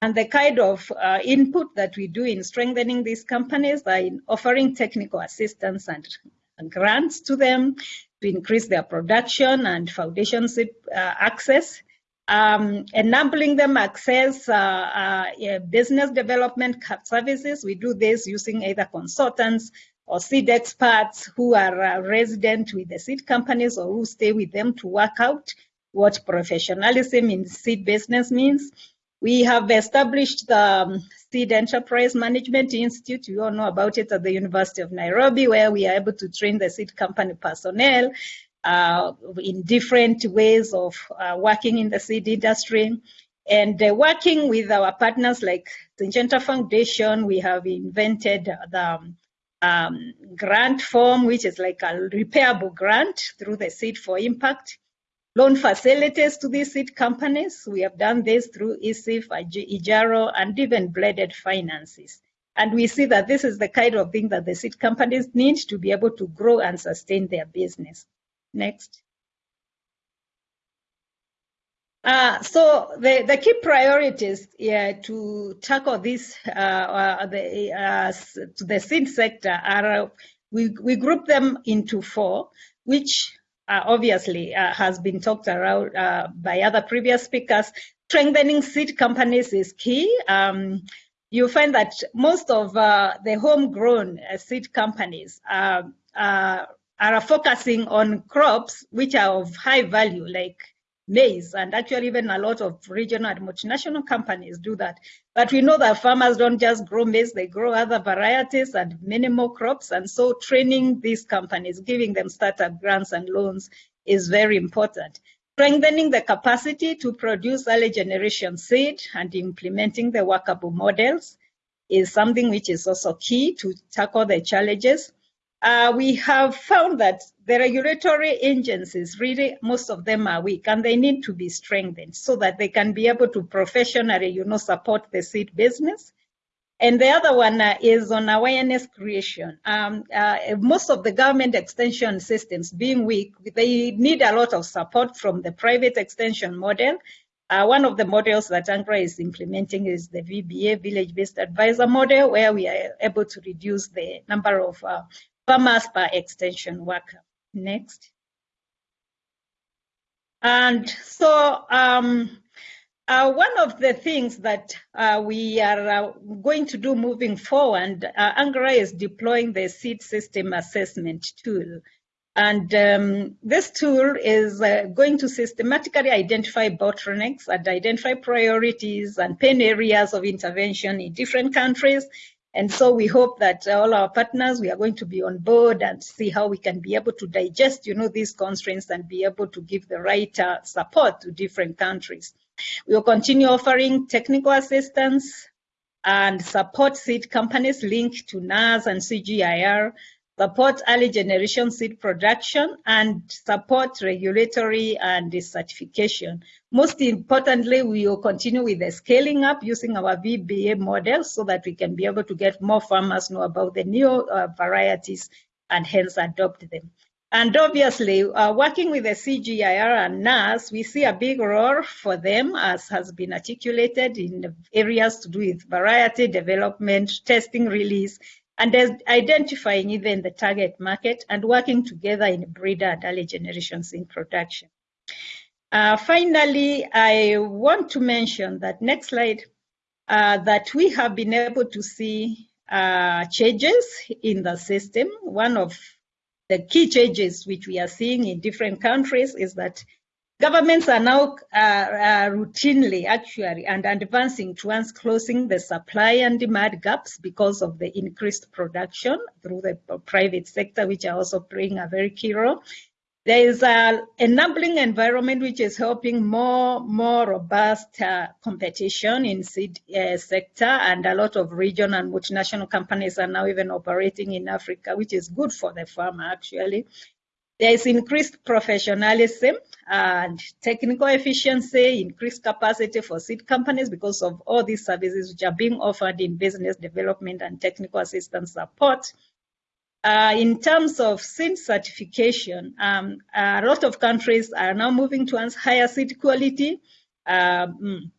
And the kind of uh, input that we do in strengthening these companies in offering technical assistance and, and grants to them to increase their production and foundation uh, access. um, enabling them access uh, uh, business development services. We do this using either consultants or seed experts who are uh, resident with the seed companies or who stay with them to work out what professionalism in seed business means. We have established the um, Seed Enterprise Management Institute. You all know about it at the University of Nairobi, where we are able to train the seed company personnel uh, in different ways of uh, working in the seed industry. And uh, working with our partners like Syngenta Foundation, we have invented the um, grant form, which is like a repairable grant through the Seed for Impact loan facilities to these seed companies. We have done this through ESIF, IJARO, and even blended finances. And we see that this is the kind of thing that the seed companies need to be able to grow and sustain their business. Next. Uh, so the, the key priorities yeah, to tackle this uh, uh, the, uh, the seed sector are we, we group them into four, which uh, obviously uh, has been talked around uh, by other previous speakers. Strengthening seed companies is key. Um, you find that most of uh, the homegrown uh, seed companies uh, are focusing on crops which are of high value, like maize, and actually even a lot of regional and multinational companies do that. But we know that farmers don't just grow maize, they grow other varieties and many more crops. And so training these companies, giving them startup grants and loans is very important. Strengthening the capacity to produce early generation seed and implementing the workable models is something which is also key to tackle the challenges uh, we have found that the regulatory agencies, really, most of them are weak and they need to be strengthened so that they can be able to professionally, you know, support the seed business. And the other one uh, is on awareness creation. Um, uh, most of the government extension systems being weak, they need a lot of support from the private extension model. Uh, one of the models that AGRA is implementing is the VBA, Village-Based Advisor model, where we are able to reduce the number of uh, farmers per extension worker. Next. And so um, uh, one of the things that uh, we are uh, going to do moving forward, uh, AGRA is deploying the seed system assessment tool. And um, this tool is uh, going to systematically identify bottlenecks and identify priorities and pain areas of intervention in different countries and so we hope that all our partners, we are going to be on board and see how we can be able to digest, you know, these constraints and be able to give the right uh, support to different countries. We will continue offering technical assistance and support seed companies linked to NARS and CGIAR support early generation seed production, and support regulatory and certification. Most importantly, we will continue with the scaling up using our VBA model so that we can be able to get more farmers know about the new uh, varieties and hence adopt them. And obviously, uh, working with the CGIAR and NARS, we see a big role for them, as has been articulated in the areas to do with variety development, testing release, and identifying even the target market and working together in breeder and early generations in production. Uh, finally, I want to mention that next slide, uh, that we have been able to see uh, changes in the system. One of the key changes which we are seeing in different countries is that Governments are now uh, uh, routinely actually and advancing towards closing the supply and demand gaps because of the increased production through the private sector, which are also playing a very key role. There is an enabling environment which is helping more, more robust uh, competition in seed uh, sector and a lot of regional and multinational companies are now even operating in Africa, which is good for the farmer actually. There is increased professionalism and technical efficiency, increased capacity for seed companies because of all these services which are being offered in business development and technical assistance support. Uh, in terms of seed certification, um, a lot of countries are now moving towards higher seed quality um,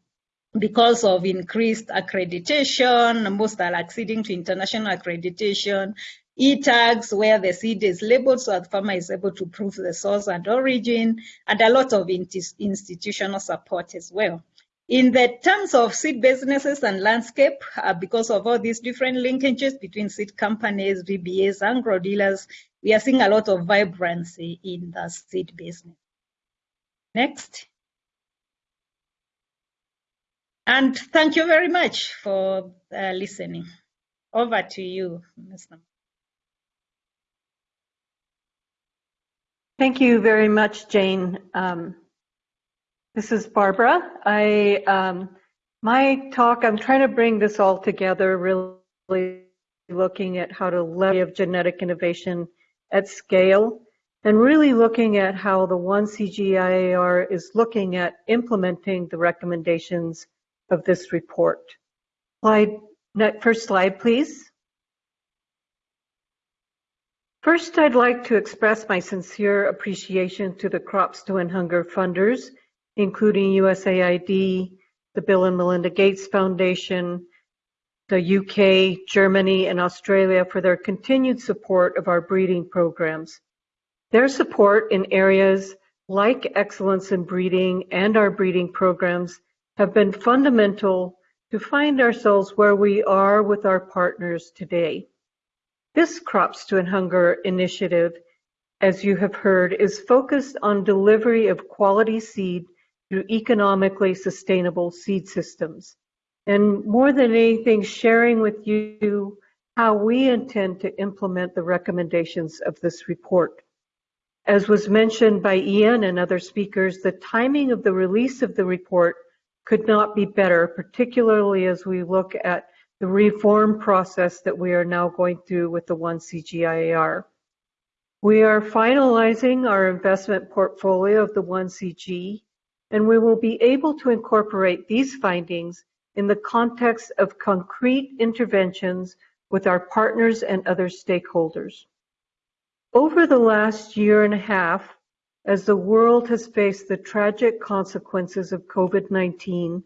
because of increased accreditation. Most are acceding to international accreditation e-tags where the seed is labeled so the farmer is able to prove the source and origin, and a lot of institutional support as well. In the terms of seed businesses and landscape, uh, because of all these different linkages between seed companies, VBAs, and agro dealers, we are seeing a lot of vibrancy in the seed business. Next. And thank you very much for uh, listening. Over to you, Mr. Thank you very much, Jane. Um, this is Barbara. I um, my talk. I'm trying to bring this all together, really looking at how to leverage genetic innovation at scale, and really looking at how the one CGIAR is looking at implementing the recommendations of this report. Slide, first slide, please. First, I'd like to express my sincere appreciation to the Crops to End Hunger funders, including USAID, the Bill and Melinda Gates Foundation, the UK, Germany, and Australia for their continued support of our breeding programs. Their support in areas like excellence in breeding and our breeding programs have been fundamental to find ourselves where we are with our partners today. This Crops to Hunger initiative, as you have heard, is focused on delivery of quality seed through economically sustainable seed systems. And more than anything, sharing with you how we intend to implement the recommendations of this report. As was mentioned by Ian and other speakers, the timing of the release of the report could not be better, particularly as we look at the reform process that we are now going through with the one CGIAR. We are finalizing our investment portfolio of the one CG, and we will be able to incorporate these findings in the context of concrete interventions with our partners and other stakeholders. Over the last year and a half, as the world has faced the tragic consequences of COVID-19,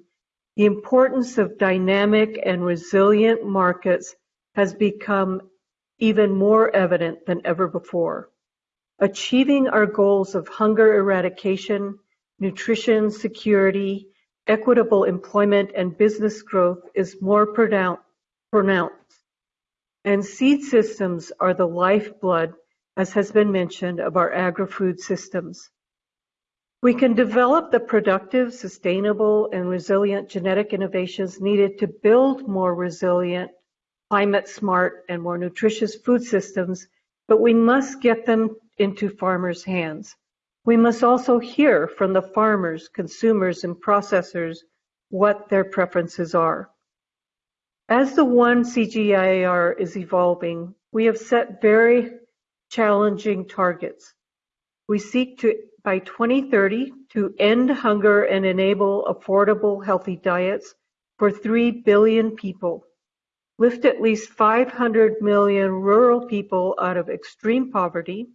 the importance of dynamic and resilient markets has become even more evident than ever before. Achieving our goals of hunger eradication, nutrition security, equitable employment, and business growth is more pronounced. And seed systems are the lifeblood as has been mentioned, of our agri-food systems. We can develop the productive, sustainable, and resilient genetic innovations needed to build more resilient, climate smart, and more nutritious food systems, but we must get them into farmers' hands. We must also hear from the farmers, consumers, and processors what their preferences are. As the one CGIAR is evolving, we have set very challenging targets. We seek to, by 2030, to end hunger and enable affordable, healthy diets for 3 billion people, lift at least 500 million rural people out of extreme poverty,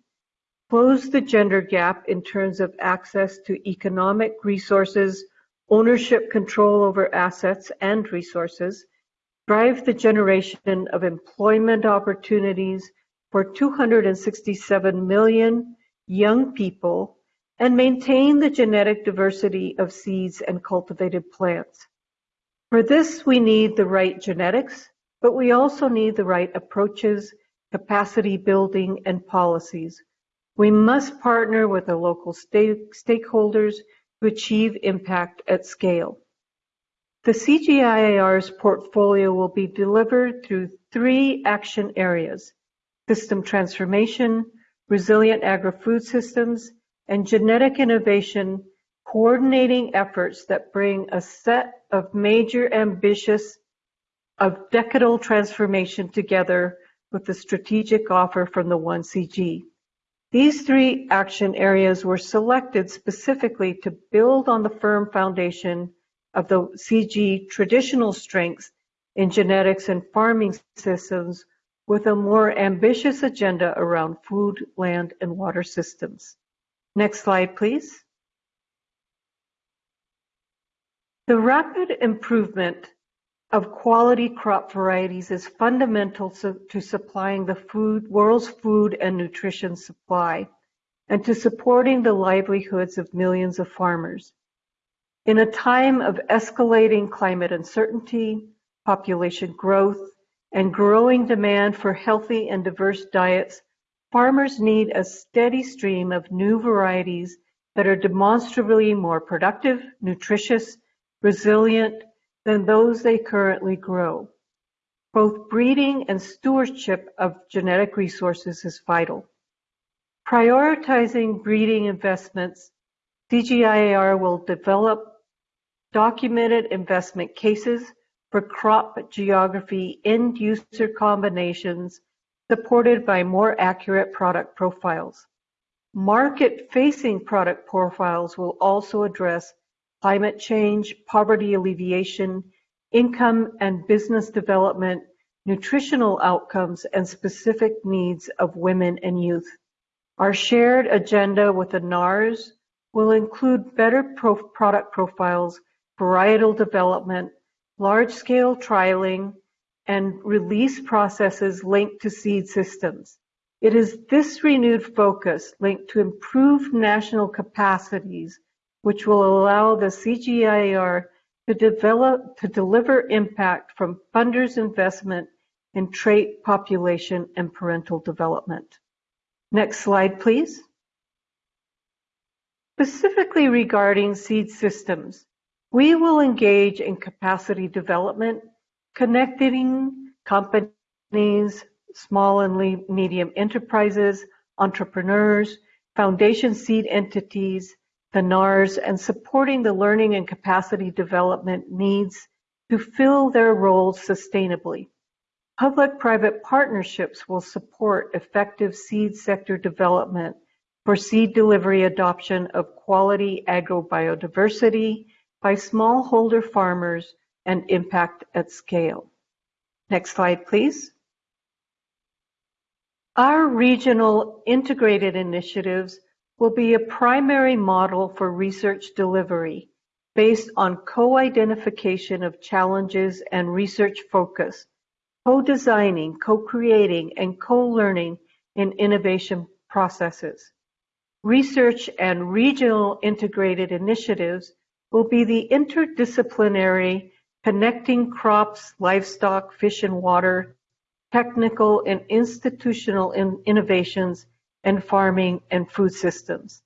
close the gender gap in terms of access to economic resources, ownership control over assets and resources, drive the generation of employment opportunities for 267 million young people and maintain the genetic diversity of seeds and cultivated plants. For this, we need the right genetics, but we also need the right approaches, capacity building, and policies. We must partner with the local stakeholders to achieve impact at scale. The CGIAR's portfolio will be delivered through three action areas system transformation, resilient agri-food systems, and genetic innovation, coordinating efforts that bring a set of major ambitious of decadal transformation together with the strategic offer from the 1CG. These three action areas were selected specifically to build on the firm foundation of the CG traditional strengths in genetics and farming systems with a more ambitious agenda around food, land, and water systems. Next slide, please. The rapid improvement of quality crop varieties is fundamental to supplying the food, world's food and nutrition supply and to supporting the livelihoods of millions of farmers. In a time of escalating climate uncertainty, population growth, and growing demand for healthy and diverse diets, farmers need a steady stream of new varieties that are demonstrably more productive, nutritious, resilient than those they currently grow. Both breeding and stewardship of genetic resources is vital. Prioritizing breeding investments, CGIAR will develop documented investment cases for crop geography end user combinations supported by more accurate product profiles. Market-facing product profiles will also address climate change, poverty alleviation, income and business development, nutritional outcomes, and specific needs of women and youth. Our shared agenda with the NARS will include better product profiles, varietal development, large-scale trialing, and release processes linked to seed systems. It is this renewed focus linked to improved national capacities which will allow the CGIAR to develop to deliver impact from funders' investment in trait population and parental development. Next slide, please. Specifically regarding seed systems, we will engage in capacity development, connecting companies, small and medium enterprises, entrepreneurs, foundation seed entities, the NARS, and supporting the learning and capacity development needs to fill their roles sustainably. Public-private partnerships will support effective seed sector development for seed delivery adoption of quality agrobiodiversity by smallholder farmers and impact at scale. Next slide, please. Our regional integrated initiatives will be a primary model for research delivery based on co-identification of challenges and research focus co-designing, co-creating, and co-learning in innovation processes. Research and regional integrated initiatives will be the interdisciplinary connecting crops, livestock, fish and water, technical and institutional in innovations, and farming and food systems.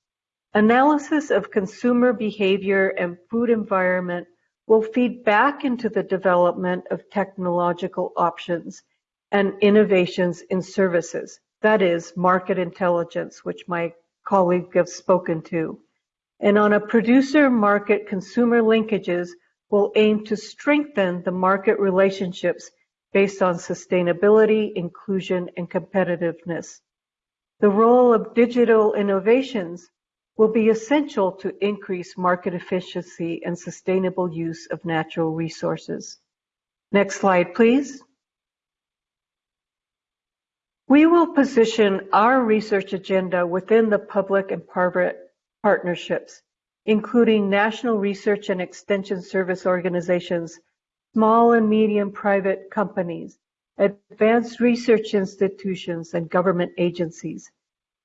Analysis of consumer behavior and food environment will feed back into the development of technological options and innovations in services. That is market intelligence, which my colleague has spoken to. And on a producer market consumer linkages will aim to strengthen the market relationships based on sustainability, inclusion, and competitiveness. The role of digital innovations will be essential to increase market efficiency and sustainable use of natural resources. Next slide, please. We will position our research agenda within the public and private partnerships, including national research and extension service organizations, small and medium private companies, advanced research institutions, and government agencies.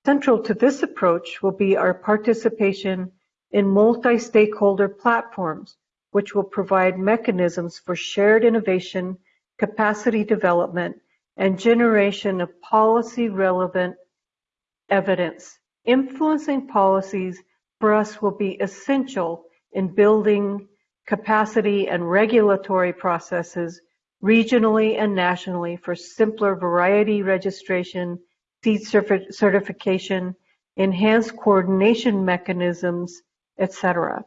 Central to this approach will be our participation in multi-stakeholder platforms, which will provide mechanisms for shared innovation, capacity development, and generation of policy-relevant evidence. Influencing policies for us will be essential in building capacity and regulatory processes regionally and nationally for simpler variety registration seed certification, enhanced coordination mechanisms, etc.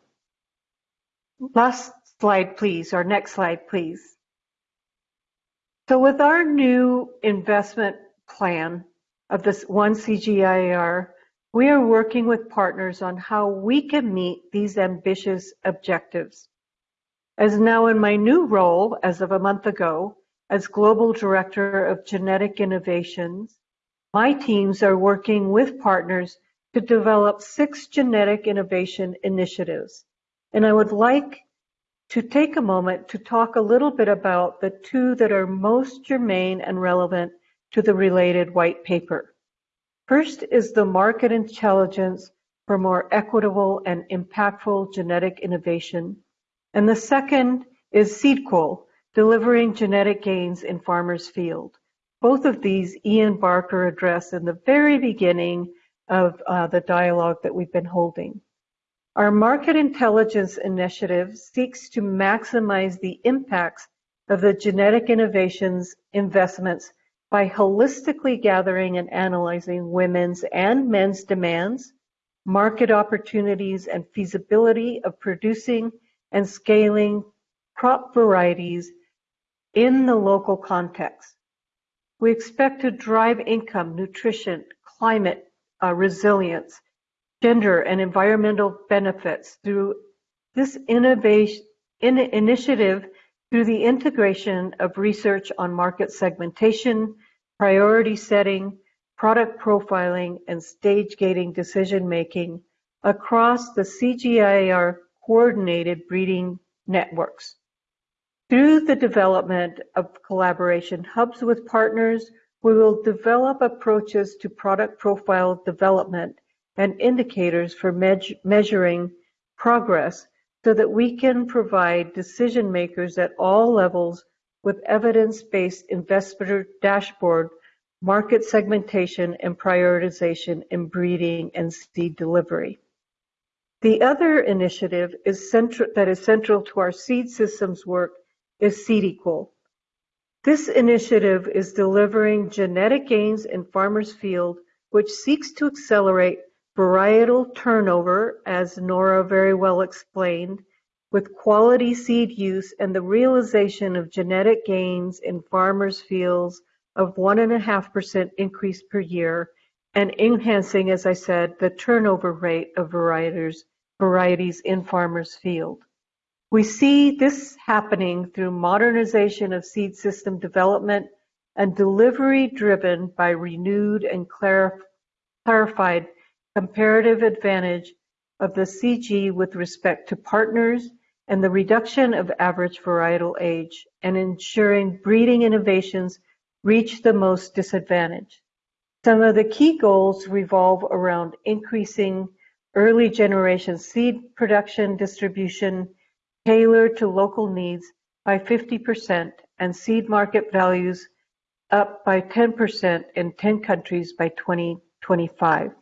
Last slide, please, or next slide, please. So with our new investment plan of this one CGIAR, we are working with partners on how we can meet these ambitious objectives. As now in my new role as of a month ago, as Global Director of Genetic Innovations, my teams are working with partners to develop six genetic innovation initiatives, and I would like to take a moment to talk a little bit about the two that are most germane and relevant to the related white paper. First is the market intelligence for more equitable and impactful genetic innovation. And the second is SeedEqual, delivering genetic gains in farmers' field. Both of these Ian Barker addressed in the very beginning of uh, the dialogue that we've been holding. Our market intelligence initiative seeks to maximize the impacts of the genetic innovations investments by holistically gathering and analyzing women's and men's demands, market opportunities, and feasibility of producing and scaling crop varieties in the local context. We expect to drive income, nutrition, climate uh, resilience, gender, and environmental benefits through this innovation in initiative through the integration of research on market segmentation, priority setting, product profiling, and stage gating decision making across the CGIAR coordinated breeding networks. Through the development of collaboration hubs with partners, we will develop approaches to product profile development and indicators for measuring progress so that we can provide decision makers at all levels with evidence-based investor dashboard, market segmentation, and prioritization in breeding and seed delivery. The other initiative is that is central to our seed systems work is SeedEqual. This initiative is delivering genetic gains in farmers' field, which seeks to accelerate varietal turnover, as Nora very well explained, with quality seed use and the realization of genetic gains in farmers' fields of 1.5% increase per year, and enhancing, as I said, the turnover rate of varieties, varieties in farmers' field. We see this happening through modernization of seed system development and delivery driven by renewed and clarified comparative advantage of the CG with respect to partners and the reduction of average varietal age and ensuring breeding innovations reach the most disadvantaged. Some of the key goals revolve around increasing early generation seed production distribution tailored to local needs by 50% and seed market values up by 10% in 10 countries by 2025.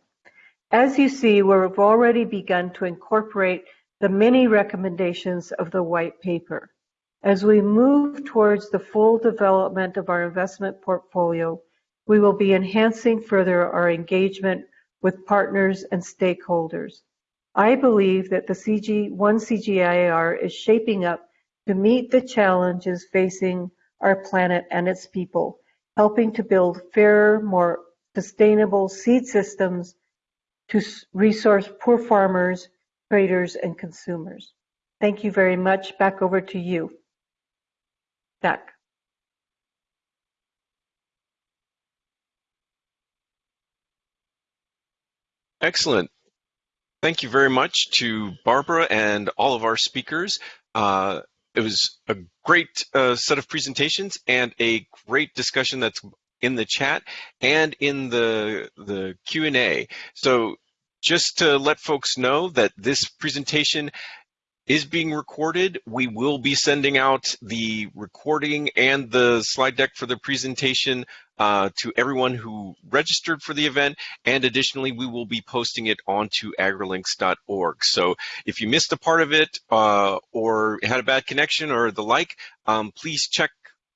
As you see, we've already begun to incorporate the many recommendations of the white paper. As we move towards the full development of our investment portfolio, we will be enhancing further our engagement with partners and stakeholders. I believe that the CG, one CGIAR is shaping up to meet the challenges facing our planet and its people, helping to build fairer, more sustainable seed systems to resource poor farmers, traders, and consumers. Thank you very much. Back over to you. Jack. Excellent. Thank you very much to Barbara and all of our speakers. Uh, it was a great uh, set of presentations and a great discussion that's in the chat and in the the Q&A. So just to let folks know that this presentation is being recorded. We will be sending out the recording and the slide deck for the presentation uh, to everyone who registered for the event. And additionally, we will be posting it onto agrilinks.org. So if you missed a part of it uh, or had a bad connection or the like, um, please check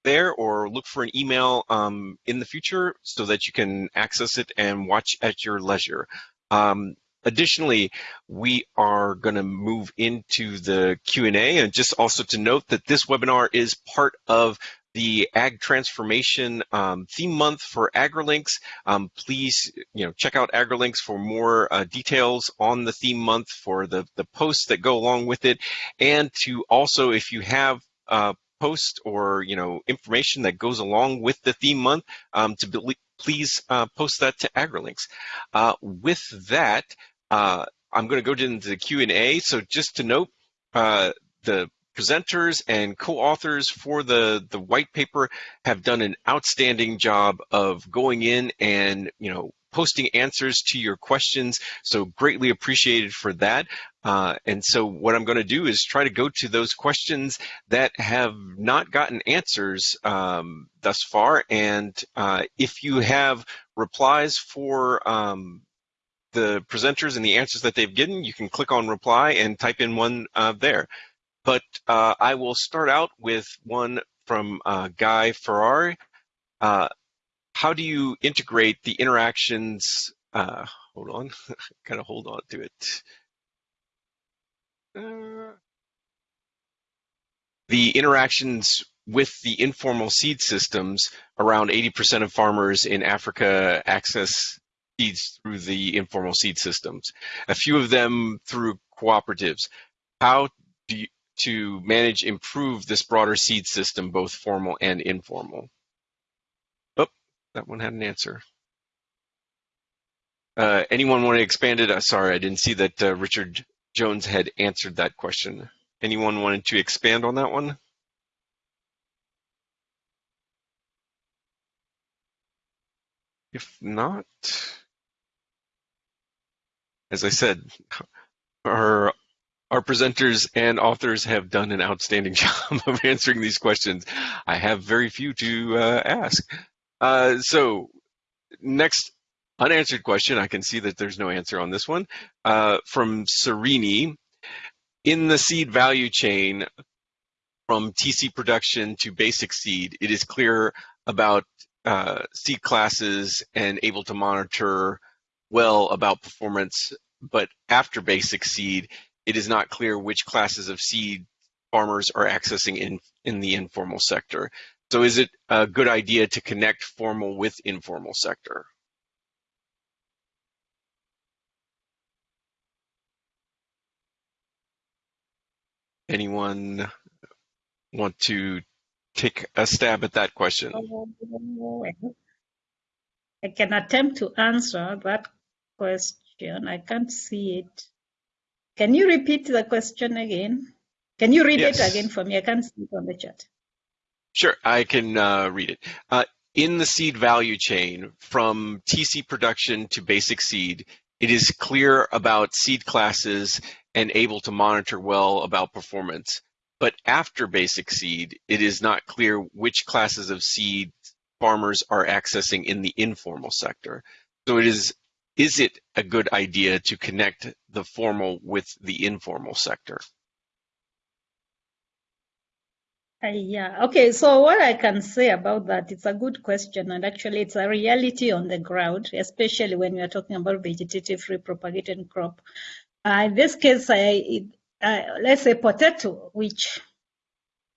there or look for an email um, in the future so that you can access it and watch at your leisure. Um, Additionally, we are going to move into the Q&A and just also to note that this webinar is part of the Ag Transformation um, theme month for AgriLinks. Um, please, you know, check out AgriLinks for more uh, details on the theme month for the, the posts that go along with it. And to also, if you have uh, post or you know information that goes along with the theme month um, to be, please uh, post that to AgriLinks. Uh, with that, uh, I'm going to go into the Q&A. So just to note, uh, the presenters and co-authors for the, the white paper have done an outstanding job of going in and, you know, posting answers to your questions. So greatly appreciated for that. Uh, and so what I'm going to do is try to go to those questions that have not gotten answers um, thus far. And uh, if you have replies for um, the presenters and the answers that they've given, you can click on reply and type in one uh, there. But uh, I will start out with one from uh, Guy Ferrari. Uh, how do you integrate the interactions? Hold on, [LAUGHS] kind of hold on to it. Uh, the interactions with the informal seed systems, around 80% of farmers in Africa access seeds through the informal seed systems. A few of them through cooperatives. How do you, to manage, improve this broader seed system, both formal and informal? Oh, that one had an answer. Uh, anyone want to expand it? Uh, sorry, I didn't see that uh, Richard Jones had answered that question. Anyone wanted to expand on that one? If not, as I said, our our presenters and authors have done an outstanding [LAUGHS] job of answering these questions. I have very few to uh, ask. Uh, so next unanswered question, I can see that there's no answer on this one, uh, from Serini. In the seed value chain, from TC production to basic seed, it is clear about uh, seed classes and able to monitor well about performance, but after basic seed, it is not clear which classes of seed farmers are accessing in, in the informal sector. So is it a good idea to connect formal with informal sector? Anyone want to take a stab at that question? I can attempt to answer that question. I can't see it. Can you repeat the question again? Can you read yes. it again for me? I can't see it on the chat. Sure, I can uh, read it. Uh, in the seed value chain, from TC production to basic seed, it is clear about seed classes and able to monitor well about performance. But after basic seed, it is not clear which classes of seed farmers are accessing in the informal sector. So it is is it a good idea to connect the formal with the informal sector? Uh, yeah, okay, so what I can say about that, it's a good question, and actually it's a reality on the ground, especially when we are talking about vegetative propagated crop. Uh, in this case, I, uh, let's say potato, which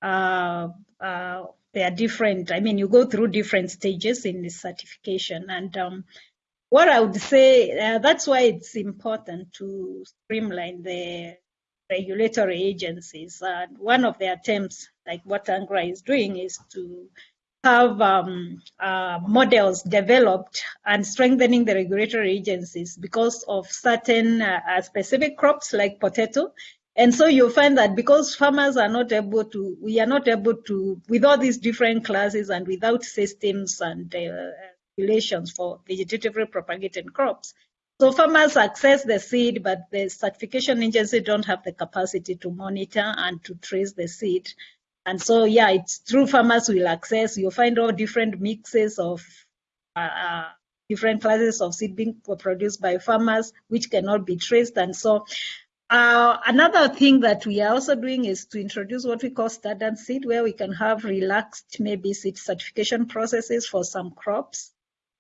uh, uh, they are different. I mean, you go through different stages in this certification. And um, what I would say, uh, that's why it's important to streamline the regulatory agencies. One of the attempts, like what AGRA is doing, is to have um, uh, models developed and strengthening the regulatory agencies because of certain uh, uh, specific crops like potato. And so you find that because farmers are not able to, we are not able to, with all these different classes and without systems and uh, regulations for vegetatively propagated crops. So farmers access the seed, but the certification agency don't have the capacity to monitor and to trace the seed. And so, yeah, it's true farmers will access, you'll find all different mixes of uh, uh, different classes of seed being produced by farmers, which cannot be traced. And so uh, another thing that we are also doing is to introduce what we call standard seed, where we can have relaxed maybe seed certification processes for some crops.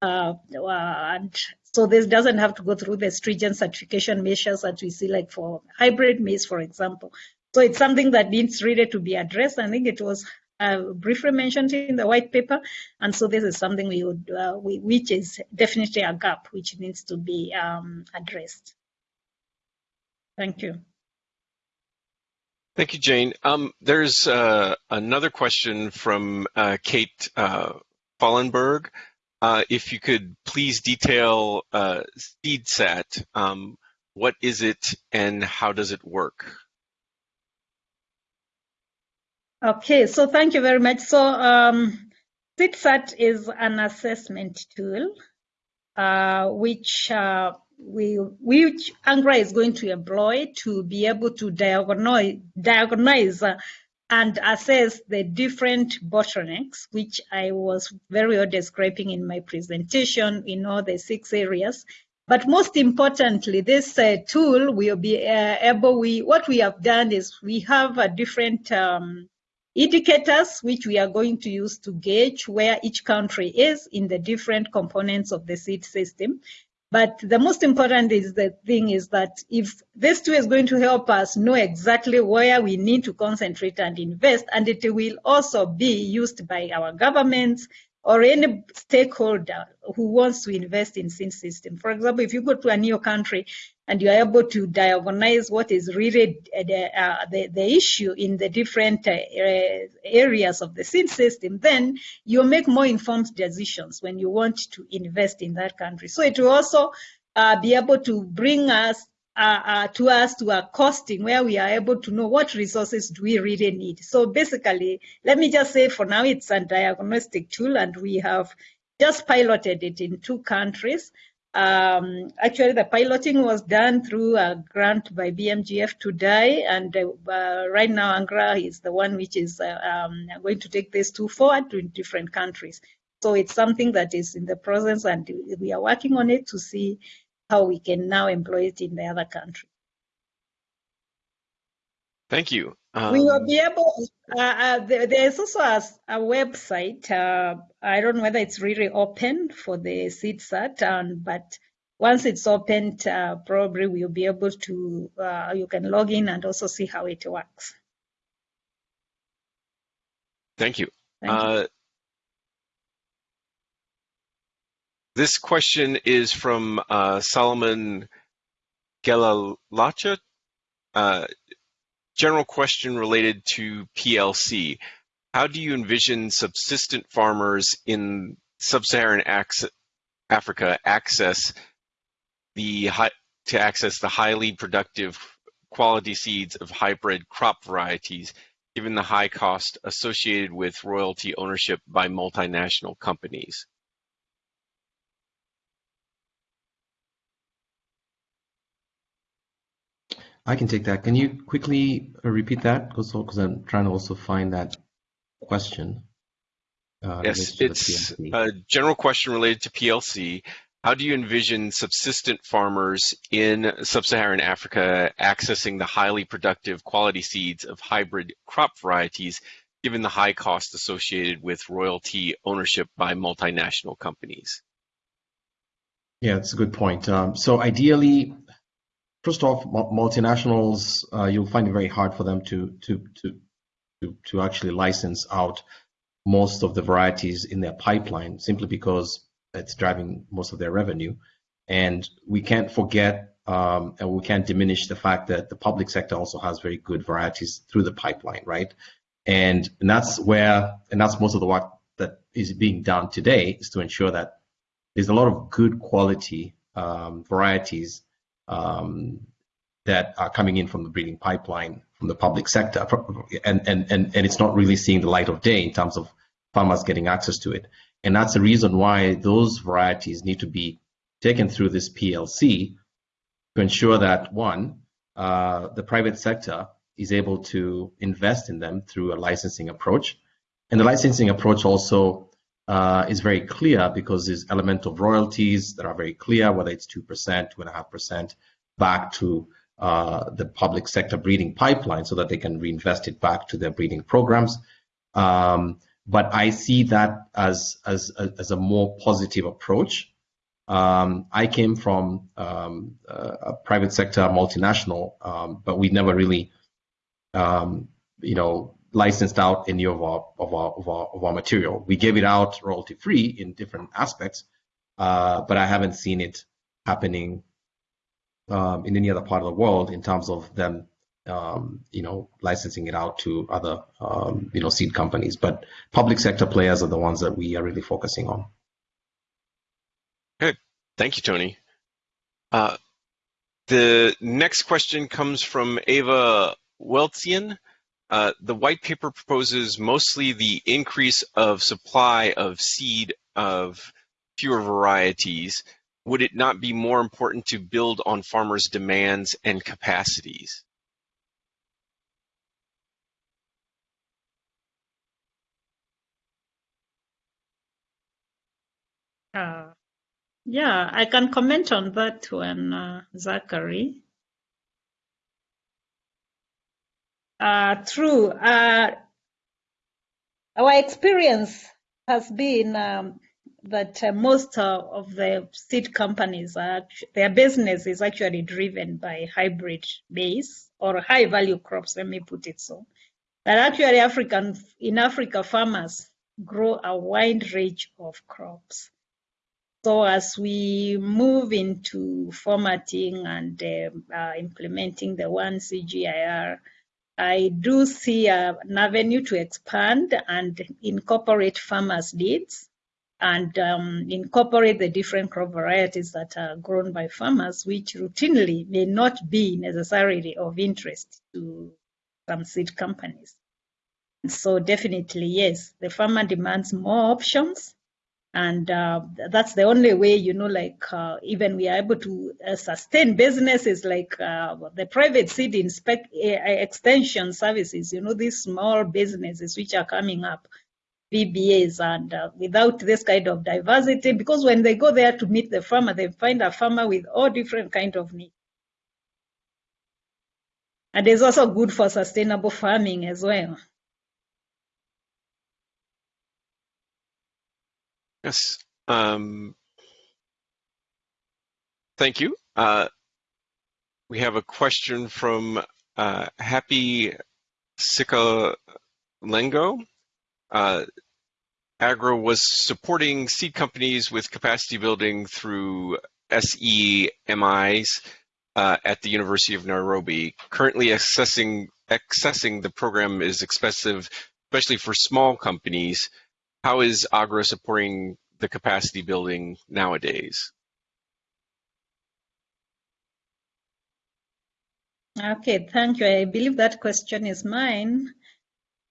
Uh, and so this doesn't have to go through the stringent certification measures that we see like for hybrid maize, for example. So it's something that needs really to be addressed. I think it was uh, briefly mentioned in the white paper, and so this is something we would, uh, we, which is definitely a gap which needs to be um, addressed. Thank you. Thank you, Jane. Um, there's uh, another question from uh, Kate uh, Fallenberg. Uh, if you could please detail uh, SeedSat, um, what is it and how does it work? Okay, so thank you very much. So um, SeedSat is an assessment tool uh, which uh, we, which AGRA is going to employ to be able to diagnose, diagnose and assess the different bottlenecks, which I was very well describing in my presentation in all the six areas. But most importantly, this uh, tool will be uh, able, we, what we have done is we have a different um, indicators which we are going to use to gauge where each country is in the different components of the seed system. But the most important is the thing is that if this tool is going to help us know exactly where we need to concentrate and invest, and it will also be used by our governments, or any stakeholder who wants to invest in seed system. For example, if you go to a new country and you're able to diagnose what is really the, uh, the, the, issue in the different uh, areas of the seed system, then you make more informed decisions when you want to invest in that country. So it will also uh, be able to bring us uh, uh, to us to a costing where we are able to know what resources do we really need. So basically, let me just say for now it's a diagnostic tool and we have just piloted it in two countries. Um, actually, the piloting was done through a grant by BMGF today, and uh, right now AGRA is the one which is uh, um, going to take this tool forward to different countries. So it's something that is in the process, and we are working on it to see how we can now employ it in the other country. Thank you. Um, we will be able, uh, uh, there, there's also a, a website, uh, I don't know whether it's really open for the SeedSat, um, but once it's opened, uh, probably we'll be able to, uh, you can log in and also see how it works. Thank you. Thank you. Uh, This question is from uh, Solomon Gelalacha. Uh, general question related to PLC. How do you envision subsistent farmers in sub-Saharan Africa access the to access the highly productive quality seeds of hybrid crop varieties, given the high cost associated with royalty ownership by multinational companies? I can take that. Can you quickly uh, repeat that? Because I'm trying to also find that question. Uh, yes, it's a general question related to PLC. How do you envision subsistent farmers in sub-Saharan Africa accessing the highly productive quality seeds of hybrid crop varieties, given the high cost associated with royalty ownership by multinational companies? Yeah, that's a good point. Um, so ideally, first off, multinationals, uh, you'll find it very hard for them to, to, to, to, to actually license out most of the varieties in their pipeline simply because it's driving most of their revenue. And we can't forget um, and we can't diminish the fact that the public sector also has very good varieties through the pipeline, right? And, and that's where, and that's most of the work that is being done today is to ensure that there's a lot of good quality um, varieties that are coming in from the breeding pipeline from the public sector, and, and, and, and it's not really seeing the light of day in terms of farmers getting access to it. And that's the reason why those varieties need to be taken through this PLC to ensure that one, uh, the private sector is able to invest in them through a licensing approach. And the licensing approach also uh, is very clear because there's element of royalties that are very clear, whether it's 2%, 2.5% back to uh, the public sector breeding pipeline so that they can reinvest it back to their breeding programs. Um, but I see that as, as, as a more positive approach. Um, I came from um, a private sector multinational, um, but we never really, um, you know, licensed out any of our of our of our, of our material. We gave it out royalty free in different aspects, uh, but I haven't seen it happening um, in any other part of the world in terms of them, um, you know, licensing it out to other um, you know seed companies. But public sector players are the ones that we are really focusing on. Good, thank you, Tony. Uh, the next question comes from Ava Weltsian. Uh, the white paper proposes mostly the increase of supply of seed of fewer varieties. Would it not be more important to build on farmers' demands and capacities? Uh, yeah, I can comment on that one, uh, Zachary. Uh, true. Uh, our experience has been um, that uh, most of the seed companies, their business is actually driven by hybrid maize or high value crops, let me put it so. That actually African, in Africa, farmers grow a wide range of crops. So as we move into formatting and uh, uh, implementing the one CGIAR, I do see an avenue to expand and incorporate farmers' needs and um, incorporate the different crop varieties that are grown by farmers, which routinely may not be necessarily of interest to some seed companies. So definitely, yes, the farmer demands more options and uh, that's the only way you know like uh, even we are able to uh, sustain businesses like uh, the private seed inspect extension services you know these small businesses which are coming up VBAs and uh, without this kind of diversity because when they go there to meet the farmer they find a farmer with all different kind of needs and it's also good for sustainable farming as well Yes. Um, thank you. Uh, we have a question from uh, Happy Sikalengo. Uh, AGRA was supporting seed companies with capacity building through SEMIs uh, at the University of Nairobi. Currently accessing, accessing the program is expensive, especially for small companies. How is AGRA supporting the capacity building nowadays? Okay, thank you. I believe that question is mine.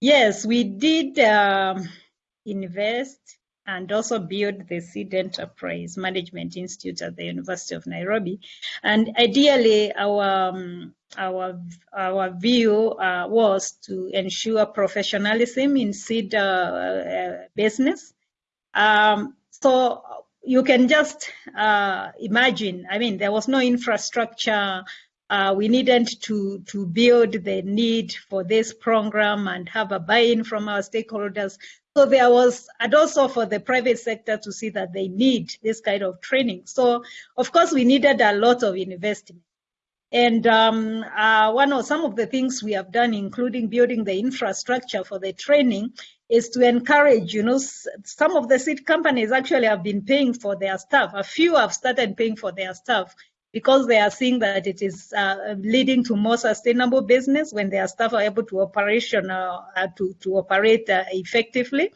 Yes, we did um, invest and also build the Seed Enterprise Management Institute at the University of Nairobi. And ideally, our um, our our view uh, was to ensure professionalism in seed uh, uh, business. Um, so you can just uh, imagine. I mean, there was no infrastructure. Uh, we needed to to build the need for this program and have a buy-in from our stakeholders. So there was, and also for the private sector to see that they need this kind of training. So of course we needed a lot of investment. And um, uh, one of some of the things we have done, including building the infrastructure for the training, is to encourage, you know, some of the seed companies actually have been paying for their staff. A few have started paying for their staff because they are seeing that it is uh, leading to more sustainable business when their staff are able to operation uh, to, to operate uh, effectively.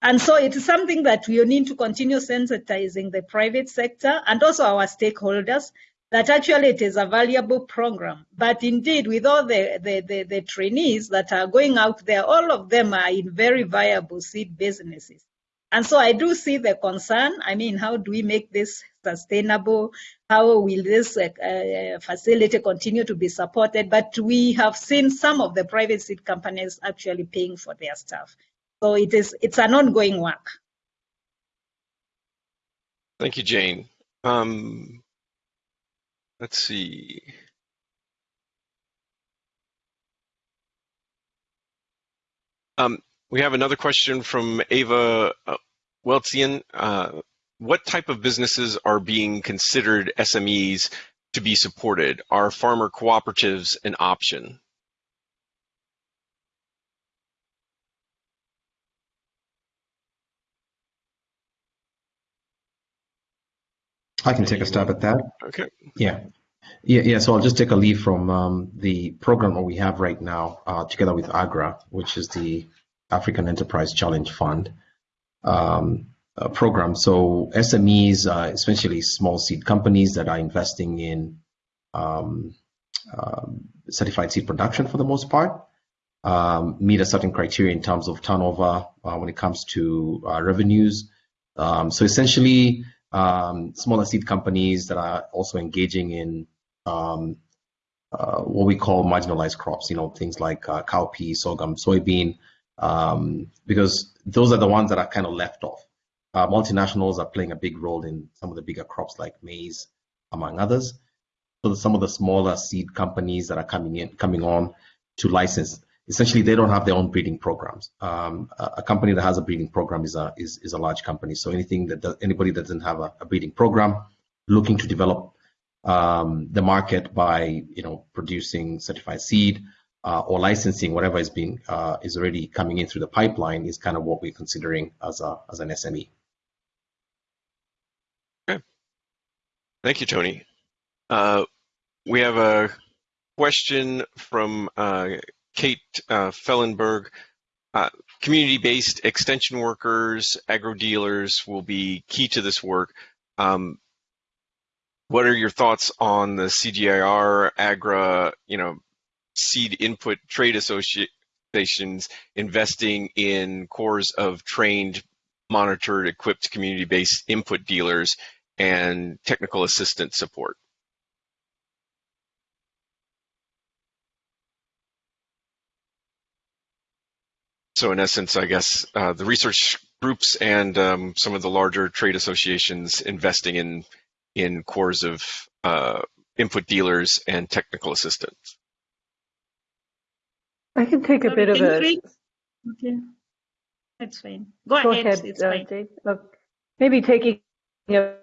And so it is something that we need to continue sensitizing the private sector and also our stakeholders that actually it is a valuable program. But indeed, with all the, the, the, the, trainees that are going out there, all of them are in very viable seed businesses. And so I do see the concern. I mean, how do we make this sustainable? How will this uh, uh, facility continue to be supported? But we have seen some of the private seed companies actually paying for their staff. So it is, it's an ongoing work. Thank you, Jane. Um, let's see. Um, we have another question from Ava Weltsian. Uh, what type of businesses are being considered SMEs to be supported? Are farmer cooperatives an option? I can take a stab at that. Okay. Yeah. Yeah, yeah. So I'll just take a lead from um, the program that we have right now, uh, together with AGRA, which is the African Enterprise Challenge Fund um, uh, program. So SMEs, uh, essentially small seed companies that are investing in um, um, certified seed production for the most part. um, meet a certain criteria in terms of turnover uh, when it comes to uh, revenues. Um, so essentially, um, smaller seed companies that are also engaging in uh, what we call marginalized crops, you know, things like uh, cowpea, sorghum, soybean, because those are the ones that are kind of left off. Uh, multinationals are playing a big role in some of the bigger crops like maize, among others. So some of the smaller seed companies that are coming in, coming on to license, essentially they don't have their own breeding programs. Um, a, a, company that has a breeding program is a is, is a large company. So anything that does, anybody that doesn't have a, a breeding program, looking to develop um, the market by you know producing certified seed uh, or licensing whatever is being uh, is already coming in through the pipeline is kind of what we're considering as a as an SME. Thank you, Tony. Uh, we have a question from uh, Kate uh, Fellenberg. Uh, community-based extension workers, agro dealers will be key to this work. Um, what are your thoughts on the CGIAR, AGRA, you know, seed input trade associations investing in cores of trained, monitored, equipped community-based input dealers and technical assistance support? So in essence, I guess uh, the research groups and um, some of the larger trade associations investing in in cores of uh, input dealers and technical assistants. I can take a bit of a. Okay, that's fine. Go, Go ahead. ahead it's uh, Dave. Uh, maybe taking a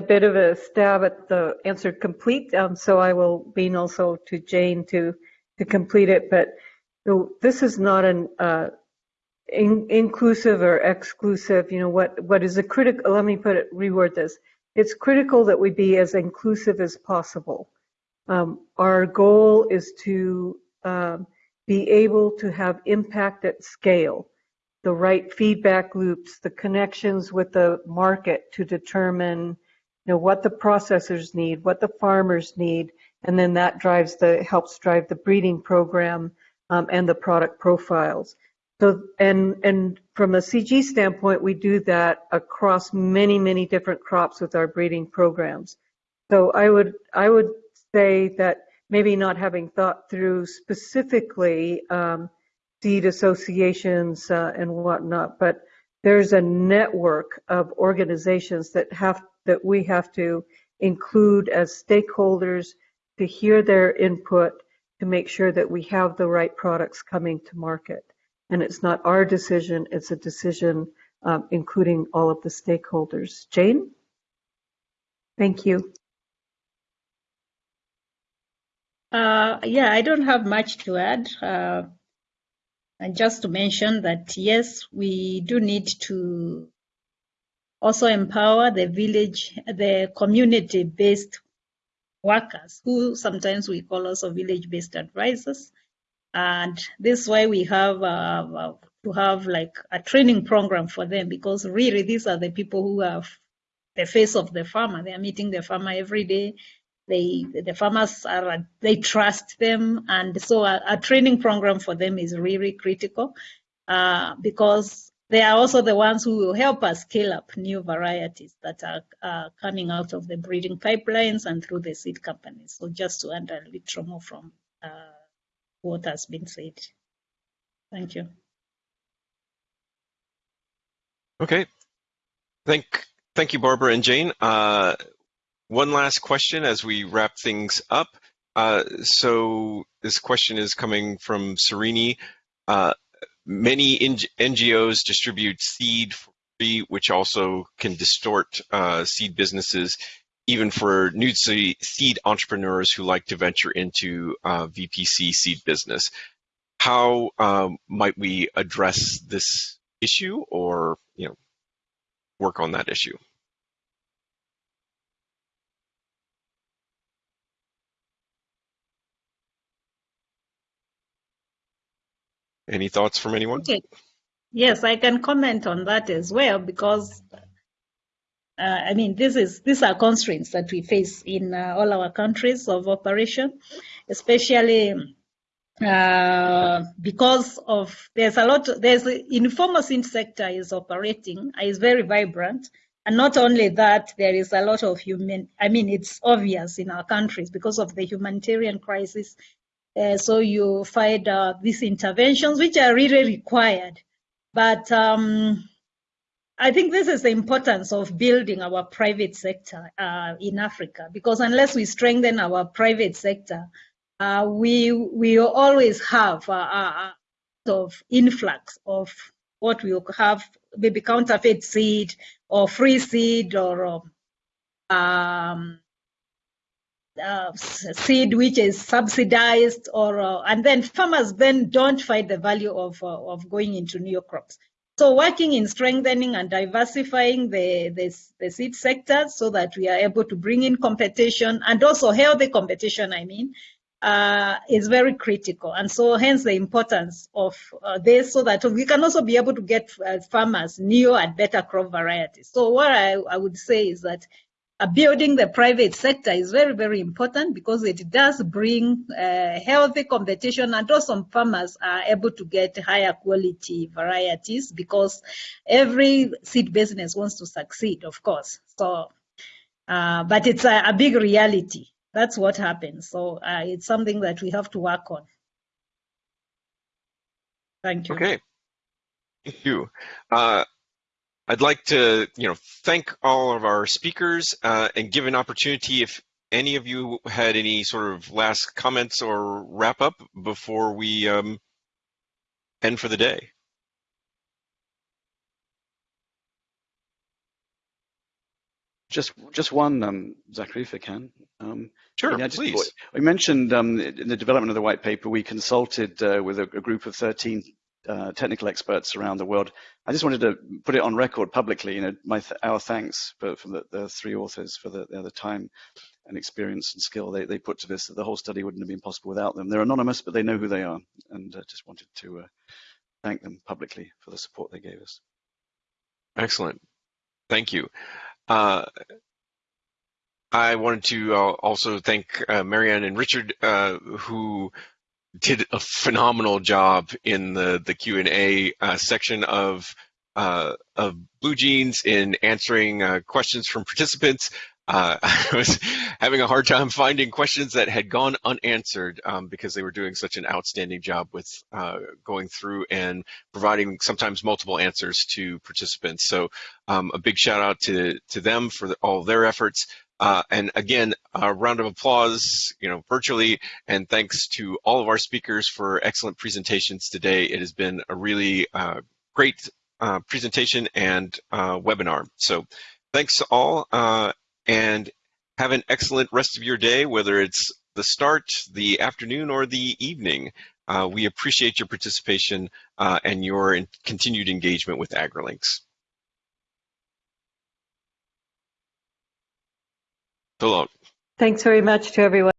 bit of a stab at the answer complete. Um, so I will lean also to Jane to to complete it. But so this is not an uh, in, inclusive or exclusive. You know what what is a critical? Let me put it reword this it's critical that we be as inclusive as possible. Um, our goal is to um, be able to have impact at scale, the right feedback loops, the connections with the market to determine know, what the processors need, what the farmers need, and then that drives the helps drive the breeding program um, and the product profiles. So, and, and from a CG standpoint, we do that across many, many different crops with our breeding programs. So I would, I would say that maybe not having thought through specifically um, seed associations uh, and whatnot, but there's a network of organizations that have that we have to include as stakeholders to hear their input to make sure that we have the right products coming to market and it's not our decision, it's a decision um, including all of the stakeholders. Jane? Thank you. Uh, yeah, I don't have much to add. Uh, and just to mention that, yes, we do need to also empower the village, the community-based workers, who sometimes we call also village-based advisors, and this is why we have uh, uh, to have like a training program for them because really these are the people who have the face of the farmer. They are meeting the farmer every day. They the farmers are they trust them, and so a, a training program for them is really critical uh, because they are also the ones who will help us scale up new varieties that are uh, coming out of the breeding pipelines and through the seed companies. So just to add a little more from uh, what has been said. Thank you. Okay. Thank, thank you, Barbara and Jane. Uh, one last question as we wrap things up. Uh, so this question is coming from Serini. Uh, many NGOs distribute seed for free, which also can distort uh, seed businesses even for new seed entrepreneurs who like to venture into uh, VPC seed business. How um, might we address this issue or you know work on that issue? Any thoughts from anyone? Okay. Yes, I can comment on that as well because uh, I mean, this is these are constraints that we face in uh, all our countries of operation, especially uh, because of there's a lot there's informal sector is operating is very vibrant and not only that there is a lot of human i mean it's obvious in our countries because of the humanitarian crisis uh, so you find uh, these interventions which are really required. But um, I think this is the importance of building our private sector uh, in Africa. Because unless we strengthen our private sector, uh, we we always have a, a, of influx of what we have maybe counterfeit seed or free seed or um, uh, seed which is subsidized or uh, and then farmers then don't find the value of uh, of going into new crops so working in strengthening and diversifying the, the, the seed sector so that we are able to bring in competition and also healthy competition, I mean, uh, is very critical. And so hence the importance of uh, this so that we can also be able to get farmers new and better crop varieties. So what I, I would say is that building the private sector is very, very important because it does bring uh, healthy competition and also farmers are able to get higher quality varieties because every seed business wants to succeed, of course. So, uh, but it's a, a, big reality. That's what happens. So uh, it's something that we have to work on. Thank you. Okay. Thank you. I'd like to, you know, thank all of our speakers uh, and give an opportunity if any of you had any sort of last comments or wrap up before we um, end for the day. Just, just one, um, Zachary, if I can. Um, sure, yeah, please. We mentioned um, in the development of the white paper, we consulted uh, with a, a, group of 13 uh, technical experts around the world. I just wanted to put it on record publicly, you know, my th our thanks for, for the, the, three authors for the, the time and experience and skill they, they put to this. The whole study wouldn't have been possible without them. They're anonymous, but they know who they are, and uh, just wanted to uh, thank them publicly for the support they gave us. Excellent, thank you. Uh, I wanted to uh, also thank uh, Marianne and Richard, who did a phenomenal job in the the Q and A uh, section of uh, of BlueJeans in answering uh, questions from participants. Uh, [LAUGHS] I was having a hard time finding questions that had gone unanswered um, because they were doing such an outstanding job with uh, going through and providing sometimes multiple answers to participants. So um, a big shout out to to them for the, all their efforts. Uh, and again, a round of applause, you know, virtually, and thanks to all of our speakers for excellent presentations today. It has been a really uh, great uh, presentation and uh, webinar. So thanks to all, uh, and have an excellent rest of your day, whether it's the start, the afternoon, or the evening. Uh, we appreciate your participation and your continued engagement with AgriLinks. So long. Thanks very much to everyone.